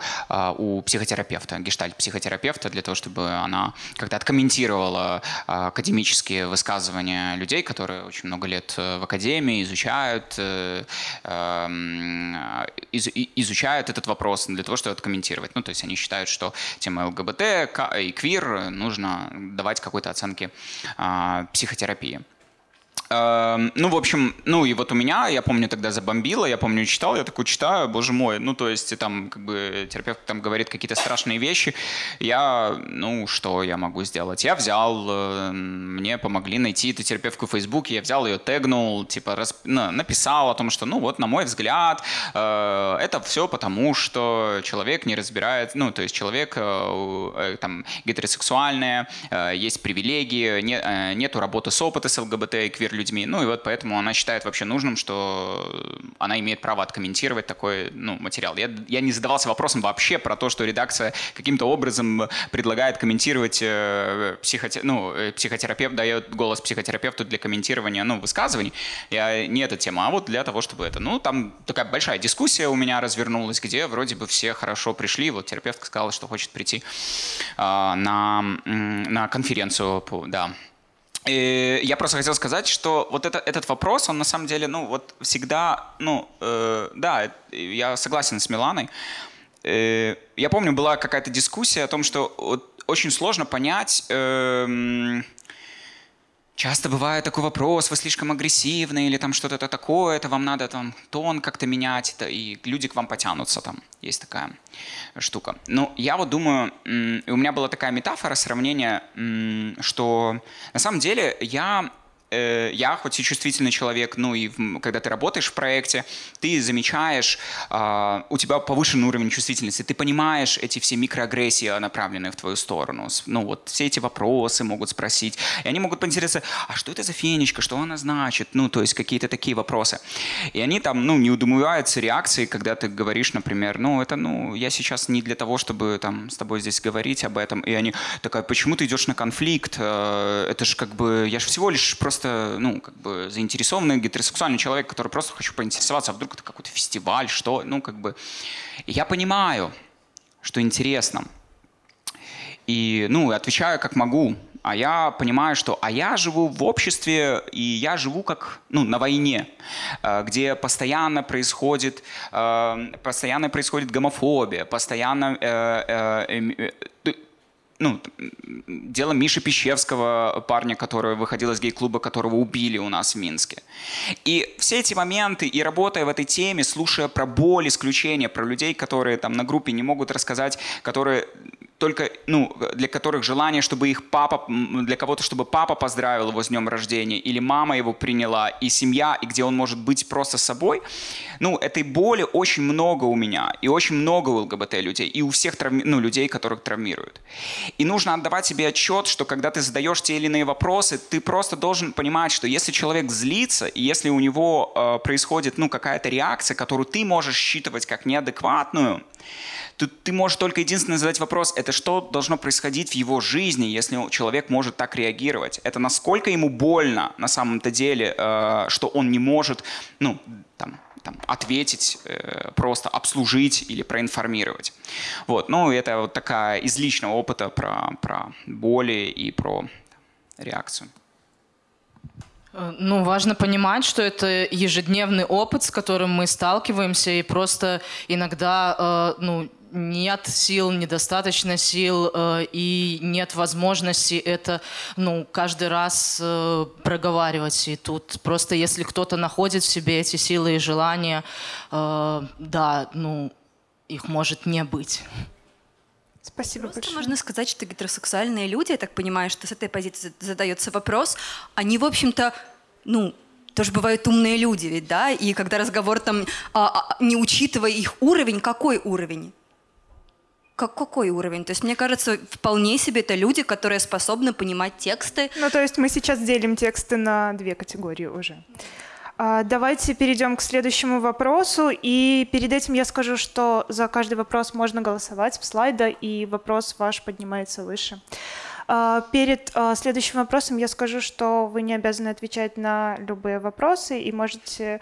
у психотерапевта, гештальт-психотерапевта для того, чтобы она как-то откомментировала а, академические высказывания людей, которые очень много лет э, в академии изучают, э, эм, изучают этот вопрос для того, чтобы откомментировать. Ну, то есть они считают, что тема ЛГБТ и квир нужно давать какой-то оценки а, психотерапии. Эм, ну, в общем, ну и вот у меня, я помню, тогда забомбило, я помню, читал, я такой читаю, боже мой, ну, то есть там как бы терапевт там говорит какие-то страшные вещи, я, ну, что я могу сделать? Я взял, э, мне помогли найти эту терапевтку в Фейсбуке, я взял ее, тегнул, типа, расп... ну, написал о том, что, ну, вот, на мой взгляд, э, это все потому, что человек не разбирает, ну, то есть человек э, там гетеросексуальный, есть привилегии, не, нету работы с опытом с ЛГБТ и квир людьми. Ну и вот поэтому она считает вообще нужным, что она имеет право откомментировать такой ну, материал. Я, я не задавался вопросом вообще про то, что редакция каким-то образом предлагает комментировать э, психоте... ну, э, психотерапевт, дает голос психотерапевту для комментирования ну, высказываний. Я, не эта тема, а вот для того, чтобы это. Ну, там такая большая дискуссия у меня развернулась, где вроде бы все хорошо пришли. Вот терапевт сказала, что хочет прийти э, на, на конференцию, да, И я просто хотел сказать, что вот это, этот вопрос, он на самом деле, ну, вот всегда, ну, э, да, я согласен с Миланой. Э, я помню, была какая-то дискуссия о том, что вот очень сложно понять, э, Часто бывает такой вопрос, вы слишком агрессивны или там что-то такое, это вам надо там тон как-то менять, это, и люди к вам потянутся там. Есть такая штука. Ну, я вот думаю, у меня была такая метафора, сравнение, что на самом деле я э, я хоть и чувствительный человек, ну и в, когда ты работаешь в проекте, ты замечаешь, э, у тебя повышенный уровень чувствительности, ты понимаешь эти все микроагрессии, направленные в твою сторону. Ну вот все эти вопросы могут спросить, и они могут поинтересоваться, а что это за фенечка, что она значит, ну то есть какие-то такие вопросы. И они там, ну, не удумываются реакции, когда ты говоришь, например, ну это, ну, я сейчас не для того, чтобы там с тобой здесь говорить об этом, и они такая, почему ты идешь на конфликт, э, это же как бы, я же всего лишь просто просто, ну, как бы заинтересованный гетеросексуальный человек, который просто хочу поинтересоваться, а вдруг это какой-то фестиваль, что, ну, как бы. Я понимаю, что интересно. И, ну, отвечаю как могу. А я понимаю, что а я живу в обществе, и я живу как ну, на войне, э, где постоянно происходит, э, постоянно происходит гомофобия, постоянно э, ну, дело Миши Пещевского, парня, который выходил из гей-клуба, которого убили у нас в Минске. И все эти моменты, и работая в этой теме, слушая про боль, исключения, про людей, которые там на группе не могут рассказать, которые только, ну, для которых желание, чтобы их папа, для кого-то, чтобы папа поздравил его с днем рождения, или мама его приняла, и семья, и где он может быть просто собой, ну, этой боли очень много у меня, и очень много у ЛГБТ людей, и у всех травми, ну, людей, которых травмируют. И нужно отдавать себе отчет, что когда ты задаешь те или иные вопросы, ты просто должен понимать, что если человек злится, и если у него э, происходит, ну, какая-то реакция, которую ты можешь считывать как неадекватную, Тут ты можешь только единственное задать вопрос, это что должно происходить в его жизни, если человек может так реагировать? Это насколько ему больно на самом-то деле, э, что он не может, ну, там, там, ответить, э, просто обслужить или проинформировать. Вот. Ну, это вот такая из личного опыта про, про боли и про реакцию. Э, ну, важно понимать, что это ежедневный опыт, с которым мы сталкиваемся, и просто иногда, э, ну, нет сил, недостаточно сил э, и нет возможности это ну, каждый раз э, проговаривать. И тут просто если кто-то находит в себе эти силы и желания, э, да, ну, их может не быть. Спасибо Просто большое. можно сказать, что гетеросексуальные люди, я так понимаю, что с этой позиции задается вопрос, они, в общем-то, ну, тоже бывают умные люди ведь, да, и когда разговор там, а, а, не учитывая их уровень, какой уровень? как, какой уровень? То есть, мне кажется, вполне себе это люди, которые способны понимать тексты. Ну, то есть мы сейчас делим тексты на две категории уже. А, давайте перейдем к следующему вопросу. И перед этим я скажу, что за каждый вопрос можно голосовать в слайда, и вопрос ваш поднимается выше. А, перед а, следующим вопросом я скажу, что вы не обязаны отвечать на любые вопросы и можете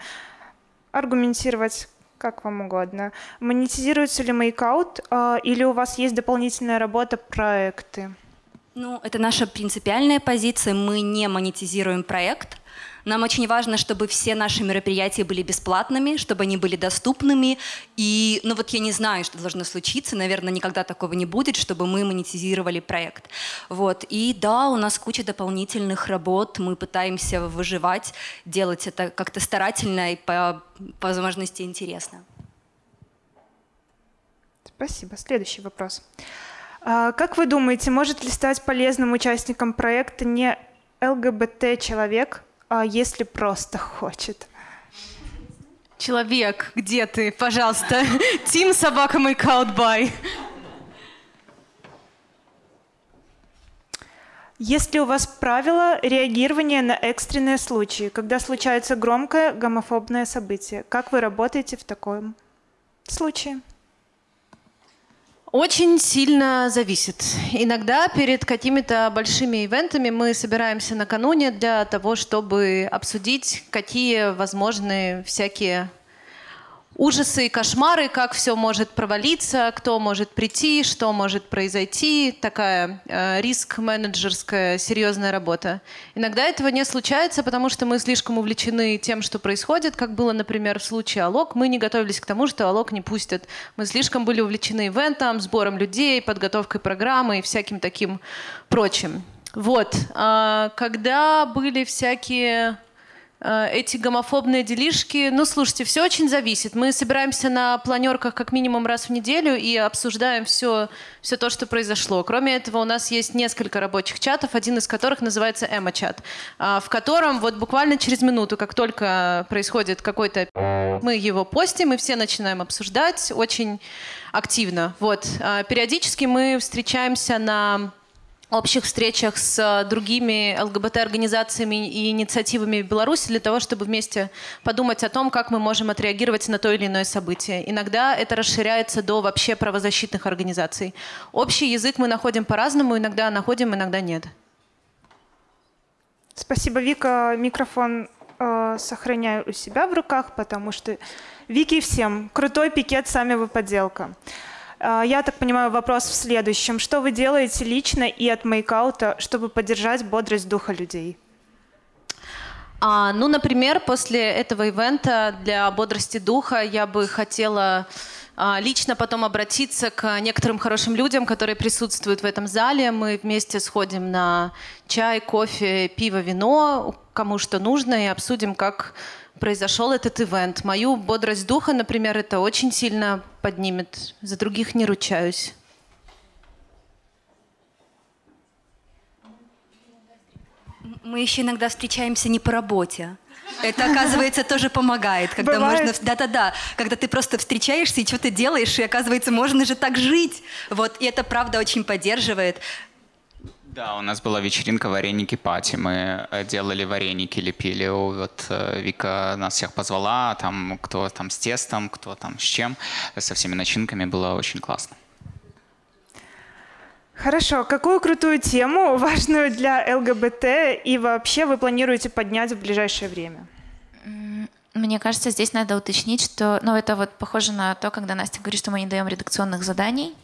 аргументировать как вам угодно. Монетизируется ли мейкаут или у вас есть дополнительная работа, проекты? Ну, это наша принципиальная позиция. Мы не монетизируем проект. Нам очень важно, чтобы все наши мероприятия были бесплатными, чтобы они были доступными. И, ну вот я не знаю, что должно случиться, наверное, никогда такого не будет, чтобы мы монетизировали проект. Вот. И да, у нас куча дополнительных работ, мы пытаемся выживать, делать это как-то старательно и по, по возможности интересно. Спасибо. Следующий вопрос. А, как вы думаете, может ли стать полезным участником проекта не ЛГБТ-человек, если просто хочет. Человек, где ты, пожалуйста? Тим собака мой бай. Есть ли у вас правила реагирования на экстренные случаи, когда случается громкое гомофобное событие? Как вы работаете в таком случае? Очень сильно зависит. Иногда перед какими-то большими ивентами мы собираемся накануне для того, чтобы обсудить, какие возможны всякие ужасы и кошмары, как все может провалиться, кто может прийти, что может произойти. Такая э, риск-менеджерская серьезная работа. Иногда этого не случается, потому что мы слишком увлечены тем, что происходит, как было, например, в случае Алок. Мы не готовились к тому, что Алок не пустят. Мы слишком были увлечены ивентом, сбором людей, подготовкой программы и всяким таким прочим. Вот. А, когда были всякие эти гомофобные делишки. Ну, слушайте, все очень зависит. Мы собираемся на планерках как минимум раз в неделю и обсуждаем все, все то, что произошло. Кроме этого, у нас есть несколько рабочих чатов, один из которых называется Эмо-чат, в котором вот буквально через минуту, как только происходит какой-то мы его постим, и все начинаем обсуждать очень активно. Вот. А периодически мы встречаемся на общих встречах с э, другими ЛГБТ-организациями и инициативами в Беларуси для того, чтобы вместе подумать о том, как мы можем отреагировать на то или иное событие. Иногда это расширяется до вообще правозащитных организаций. Общий язык мы находим по-разному, иногда находим, иногда нет. Спасибо, Вика. Микрофон э, сохраняю у себя в руках, потому что Вики всем. Крутой пикет, сами вы подделка. А, я так понимаю, вопрос в следующем. Что вы делаете лично и от мейкаута, чтобы поддержать бодрость духа людей? А, ну, например, после этого ивента для бодрости духа я бы хотела а, лично потом обратиться к некоторым хорошим людям, которые присутствуют в этом зале. Мы вместе сходим на чай, кофе, пиво, вино, кому что нужно, и обсудим, как произошел этот ивент. Мою бодрость духа, например, это очень сильно поднимет. За других не ручаюсь. Мы еще иногда встречаемся не по работе. Это, оказывается, тоже помогает, когда Бывает. можно... Да-да-да, когда ты просто встречаешься и что-то делаешь, и, оказывается, можно же так жить. Вот, и это, правда, очень поддерживает. Да, у нас была вечеринка вареники пати. Мы э, делали вареники, лепили. Вот э, Вика нас всех позвала, там кто там с тестом, кто там с чем, со всеми начинками. Было очень классно. Хорошо. Какую крутую тему, важную для ЛГБТ, и вообще вы планируете поднять в ближайшее время? Мне кажется, здесь надо уточнить, что, ну, это вот похоже на то, когда Настя говорит, что мы не даем редакционных заданий.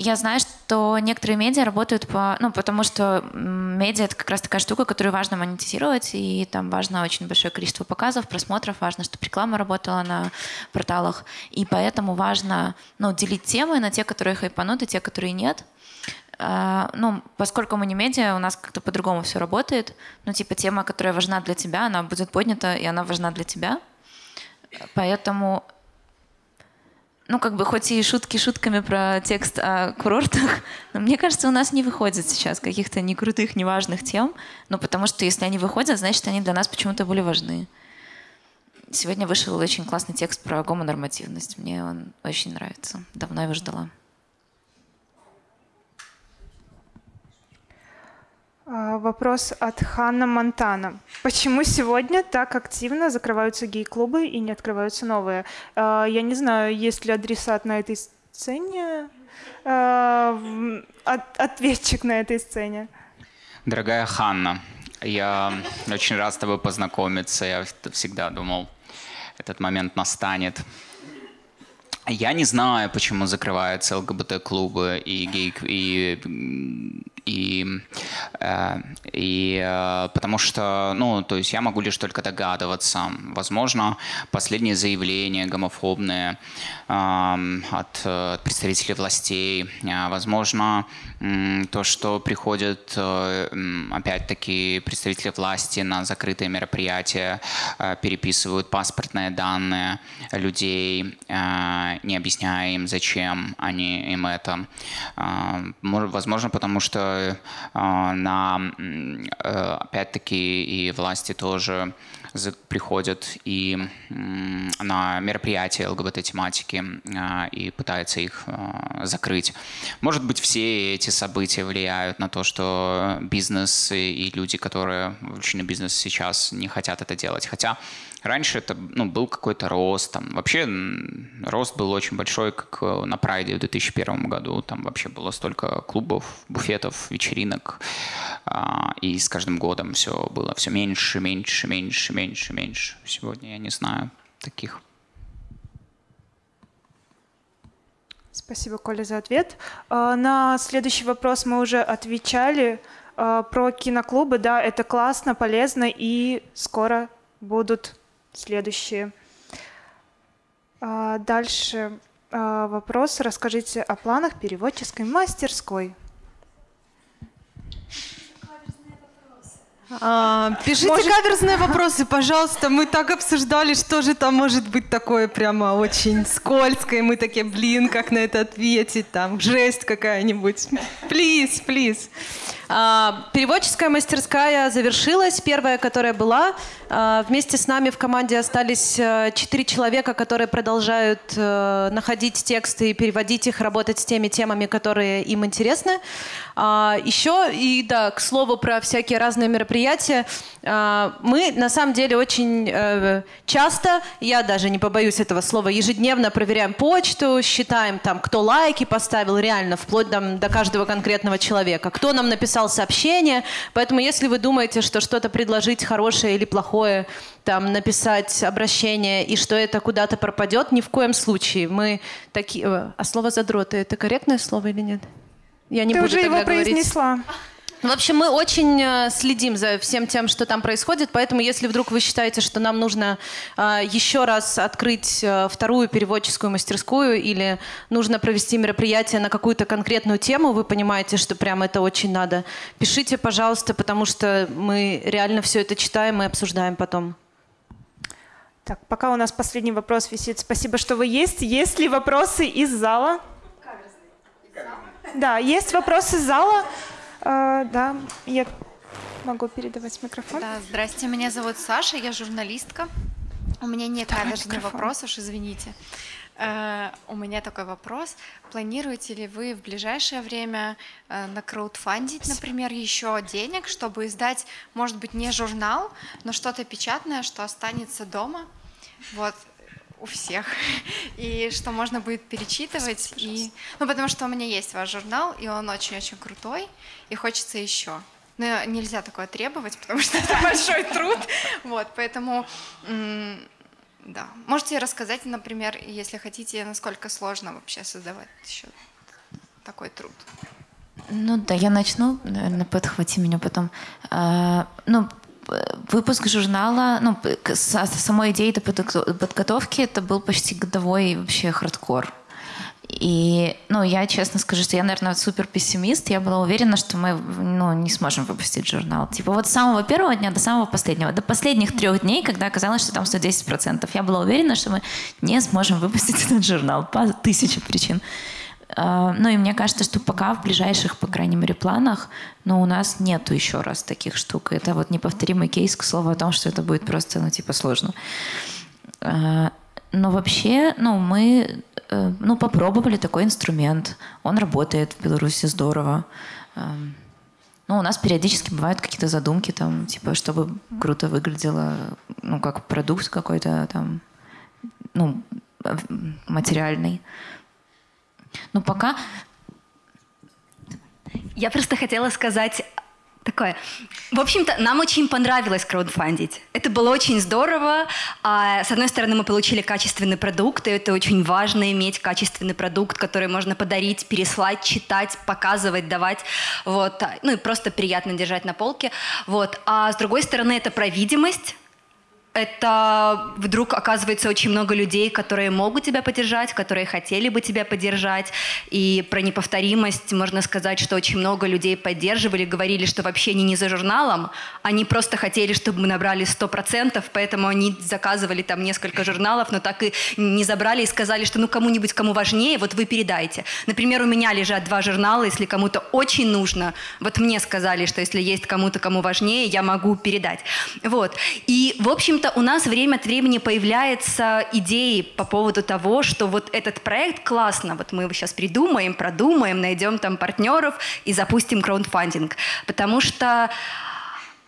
Я знаю, что некоторые медиа работают по... Ну, потому что медиа — это как раз такая штука, которую важно монетизировать, и там важно очень большое количество показов, просмотров, важно, чтобы реклама работала на порталах, и поэтому важно ну, делить темы на те, которые хайпанут, и те, которые нет. Uh, ну, поскольку мы не медиа, у нас как-то по-другому все работает. Ну, типа, тема, которая важна для тебя, она будет поднята, и она важна для тебя. Поэтому ну, как бы, хоть и шутки шутками про текст о курортах, но мне кажется, у нас не выходит сейчас каких-то не крутых, неважных тем, ну, потому что если они выходят, значит, они для нас почему-то более важны. Сегодня вышел очень классный текст про гомонормативность. Мне он очень нравится. Давно его ждала. Вопрос от Ханна Монтана. Почему сегодня так активно закрываются гей-клубы и не открываются новые? А, я не знаю, есть ли адресат на этой сцене, а, ответчик на этой сцене. Дорогая Ханна, я очень рад с тобой познакомиться. Я всегда думал, этот момент настанет. Я не знаю, почему закрываются ЛГБТ-клубы и гей и и, э, и э, потому что, ну, то есть я могу лишь только догадываться. Возможно, последние заявления гомофобные э, от, представителей властей, возможно, то, что приходят, опять-таки, представители власти на закрытые мероприятия, переписывают паспортные данные людей, не объясняя им, зачем они им это. Э, возможно, потому что Э, на, э, опять-таки, и власти тоже приходят и на мероприятия ЛГБТ-тематики э, и пытаются их закрыть. Может быть, все эти события влияют на то, что бизнес и люди, которые вовлечены в бизнес сейчас, не хотят это делать. Хотя раньше это ну, был какой-то рост. Там. Вообще рост был очень большой, как э, на Прайде в 2001 году. Там вообще было столько клубов, буфетов, вечеринок. А, и с каждым годом все было все меньше, меньше, меньше, меньше, меньше. Сегодня я не знаю таких. Спасибо, Коля, за ответ. А, на следующий вопрос мы уже отвечали. А, про киноклубы, да, это классно, полезно, и скоро будут следующие. А, дальше вопрос. Расскажите о планах переводческой мастерской. А, пишите может... каверзные вопросы, пожалуйста. Мы так обсуждали, что же там может быть такое прямо очень скользкое. Мы такие, блин, как на это ответить? Там жесть какая-нибудь. Плиз, плиз. А, переводческая мастерская завершилась, первая, которая была. А, вместе с нами в команде остались э, четыре человека, которые продолжают э, находить тексты и переводить их, работать с теми темами, которые им интересны. А, еще, и да, к слову про всякие разные мероприятия, мы на самом деле очень э, часто, я даже не побоюсь этого слова, ежедневно проверяем почту, считаем там, кто лайки поставил, реально, вплоть там, до каждого конкретного человека, кто нам написал написал сообщение. Поэтому если вы думаете, что что-то предложить хорошее или плохое, там, написать обращение, и что это куда-то пропадет, ни в коем случае. Мы такие... Э, а слово «задроты» — это корректное слово или нет? Я не Ты буду уже его говорить. произнесла. В общем, мы очень э, следим за всем тем, что там происходит, поэтому если вдруг вы считаете, что нам нужно э, еще раз открыть э, вторую переводческую мастерскую или нужно провести мероприятие на какую-то конкретную тему, вы понимаете, что прям это очень надо, пишите, пожалуйста, потому что мы реально все это читаем и обсуждаем потом. Так, пока у нас последний вопрос висит. Спасибо, что вы есть. Есть ли вопросы из зала? Да, есть вопросы из зала. А, да, я могу передавать микрофон. Да, здрасте, меня зовут Саша, я журналистка. У меня не каверзный вопрос, уж извините. Uh, у меня такой вопрос. Планируете ли вы в ближайшее время uh, на краудфандить, например, еще денег, чтобы издать, может быть, не журнал, но что-то печатное, что останется дома? Вот у всех, и что можно будет перечитывать. И... Ну, потому что у меня есть ваш журнал, и он очень-очень крутой, и хочется еще. Но нельзя такое требовать, потому что это большой труд. Вот, поэтому, да. Можете рассказать, например, если хотите, насколько сложно вообще создавать еще такой труд? Ну да, я начну, наверное, подхвати меня потом. А, ну, выпуск журнала, ну, самой идеи до подготовки, это был почти годовой вообще хардкор. И, ну, я честно скажу, что я, наверное, супер пессимист. Я была уверена, что мы, ну, не сможем выпустить журнал. Типа вот с самого первого дня до самого последнего. До последних трех дней, когда оказалось, что там 110%. Я была уверена, что мы не сможем выпустить этот журнал по тысяче причин. А, ну и мне кажется, что пока в ближайших, по крайней мере, планах, но у нас нету еще раз таких штук. Это вот неповторимый кейс, к слову, о том, что это будет просто, ну, типа, сложно. А, но вообще, ну, мы, э, ну, попробовали такой инструмент. Он работает в Беларуси здорово. Ну, у нас периодически бывают какие-то задумки, там, типа, чтобы круто выглядело, ну, как продукт какой-то там, ну, материальный. Ну, пока... Я просто хотела сказать такое. В общем-то, нам очень понравилось краудфандить. Это было очень здорово. А, с одной стороны, мы получили качественный продукт, и это очень важно иметь качественный продукт, который можно подарить, переслать, читать, показывать, давать. Вот. Ну и просто приятно держать на полке. Вот. А с другой стороны, это про видимость это вдруг оказывается очень много людей, которые могут тебя поддержать, которые хотели бы тебя поддержать. И про неповторимость можно сказать, что очень много людей поддерживали, говорили, что вообще они не за журналом, они просто хотели, чтобы мы набрали 100%, поэтому они заказывали там несколько журналов, но так и не забрали и сказали, что ну кому-нибудь, кому важнее, вот вы передайте. Например, у меня лежат два журнала, если кому-то очень нужно, вот мне сказали, что если есть кому-то, кому важнее, я могу передать. Вот. И, в общем-то, у нас время от времени появляются идеи по поводу того, что вот этот проект классно, вот мы его сейчас придумаем, продумаем, найдем там партнеров и запустим краундфандинг. Потому что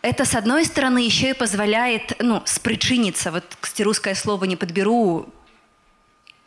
это, с одной стороны, еще и позволяет, ну, спричиниться, вот, кстати, русское слово не подберу,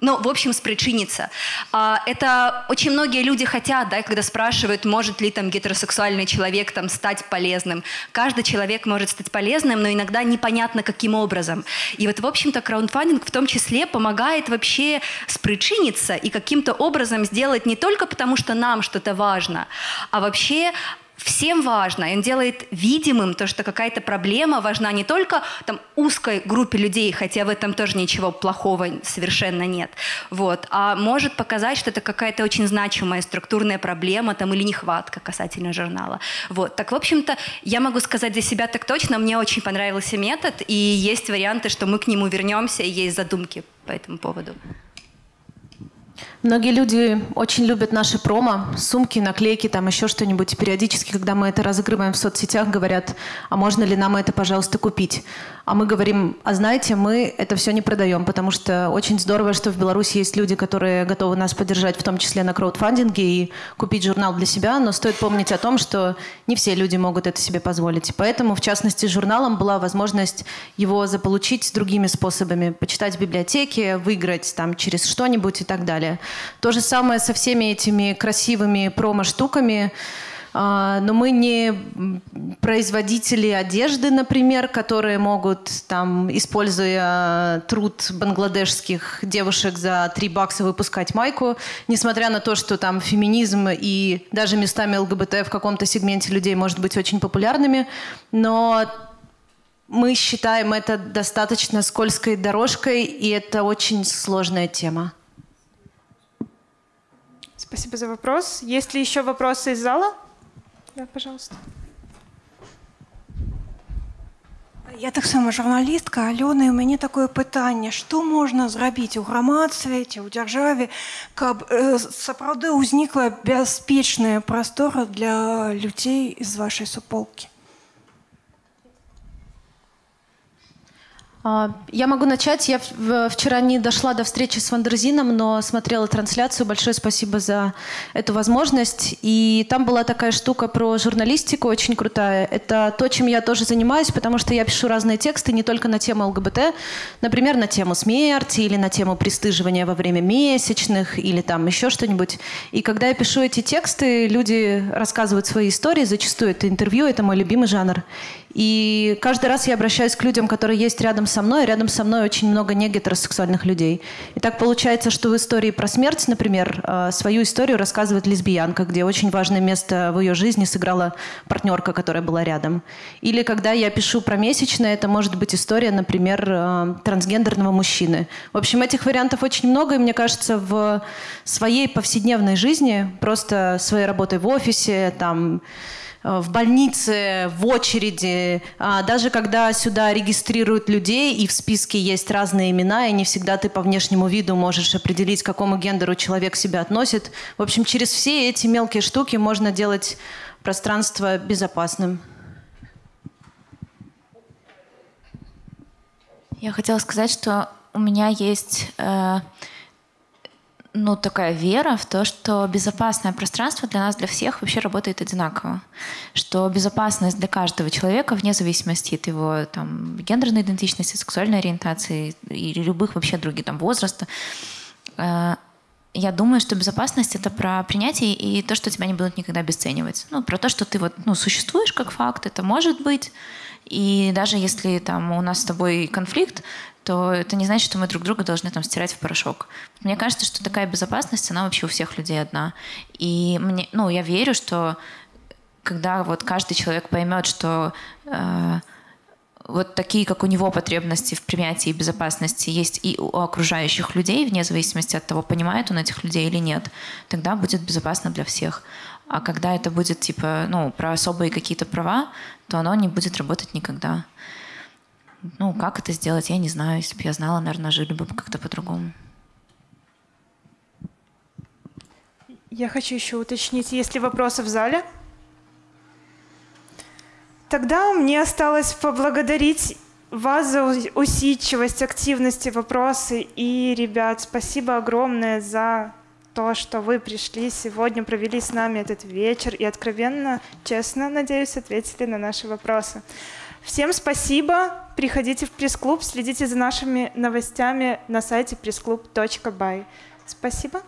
ну, в общем, спричиниться. А, это очень многие люди хотят, да, когда спрашивают, может ли там гетеросексуальный человек там стать полезным. Каждый человек может стать полезным, но иногда непонятно, каким образом. И вот, в общем-то, краундфандинг в том числе помогает вообще спричиниться и каким-то образом сделать не только потому, что нам что-то важно, а вообще всем важно, он делает видимым то, что какая-то проблема важна не только там, узкой группе людей, хотя в этом тоже ничего плохого совершенно нет, вот, а может показать, что это какая-то очень значимая структурная проблема там, или нехватка касательно журнала. Вот. Так, в общем-то, я могу сказать для себя так точно, мне очень понравился метод, и есть варианты, что мы к нему вернемся, и есть задумки по этому поводу. Многие люди очень любят наши промо, сумки, наклейки, там еще что-нибудь. Периодически, когда мы это разыгрываем в соцсетях, говорят, а можно ли нам это, пожалуйста, купить? А мы говорим, а знаете, мы это все не продаем, потому что очень здорово, что в Беларуси есть люди, которые готовы нас поддержать, в том числе на краудфандинге, и купить журнал для себя, но стоит помнить о том, что не все люди могут это себе позволить. Поэтому, в частности, журналом была возможность его заполучить другими способами, почитать в библиотеке, выиграть там через что-нибудь и так далее. То же самое со всеми этими красивыми промо-штуками. А, но мы не производители одежды, например, которые могут, там, используя труд бангладешских девушек за 3 бакса выпускать майку, несмотря на то, что там феминизм и даже местами ЛГБТ в каком-то сегменте людей может быть очень популярными, но мы считаем это достаточно скользкой дорожкой, и это очень сложная тема. Спасибо за вопрос. Есть ли еще вопросы из зала? Да, пожалуйста. Я так само журналістка Альона, і мені таке питання: що можна зробити у громадстві, у державі, каб е, сапраўды ўзнікла бяспечная прастора для людей з вашей суполки? Я могу начать. Я вчера не дошла до встречи с Вандерзином, но смотрела трансляцию. Большое спасибо за эту возможность. И там была такая штука про журналистику, очень крутая. Это то, чем я тоже занимаюсь, потому что я пишу разные тексты не только на тему ЛГБТ, например, на тему смерти или на тему пристыживания во время месячных или там еще что-нибудь. И когда я пишу эти тексты, люди рассказывают свои истории. Зачастую это интервью, это мой любимый жанр. И каждый раз я обращаюсь к людям, которые есть рядом со мной, рядом со мной очень много негетеросексуальных людей. И так получается, что в истории про смерть, например, э, свою историю рассказывает лесбиянка, где очень важное место в ее жизни сыграла партнерка, которая была рядом. Или когда я пишу про месячное, это может быть история, например, э, трансгендерного мужчины. В общем, этих вариантов очень много, и мне кажется, в своей повседневной жизни, просто своей работой в офисе, там, в больнице, в очереди, а, даже когда сюда регистрируют людей, и в списке есть разные имена, и не всегда ты по внешнему виду можешь определить, к какому гендеру человек себя относит. В общем, через все эти мелкие штуки можно делать пространство безопасным. Я хотела сказать, что у меня есть э, ну, такая вера в то, что безопасное пространство для нас, для всех вообще работает одинаково. Что безопасность для каждого человека, вне зависимости от его там, гендерной идентичности, сексуальной ориентации или любых вообще других там, возраста, э, я думаю, что безопасность — это про принятие и то, что тебя не будут никогда обесценивать. Ну, про то, что ты вот, ну, существуешь как факт, это может быть. И даже если там у нас с тобой конфликт, то это не значит, что мы друг друга должны там стирать в порошок. Мне кажется, что такая безопасность, она вообще у всех людей одна. И мне, ну, я верю, что когда вот каждый человек поймет, что э, вот такие, как у него потребности в принятии безопасности есть и у окружающих людей, вне зависимости от того, понимает он этих людей или нет, тогда будет безопасно для всех. А когда это будет типа, ну, про особые какие-то права, то оно не будет работать никогда. Ну, как это сделать, я не знаю. Если бы я знала, наверное, жили бы как-то по-другому. Я хочу еще уточнить, есть ли вопросы в зале? Тогда мне осталось поблагодарить вас за усидчивость, активность и вопросы. И, ребят, спасибо огромное за то, что вы пришли сегодня, провели с нами этот вечер и откровенно, честно, надеюсь, ответили на наши вопросы. Всем спасибо. Приходите в пресс-клуб, следите за нашими новостями на сайте pressclub.by. Спасибо.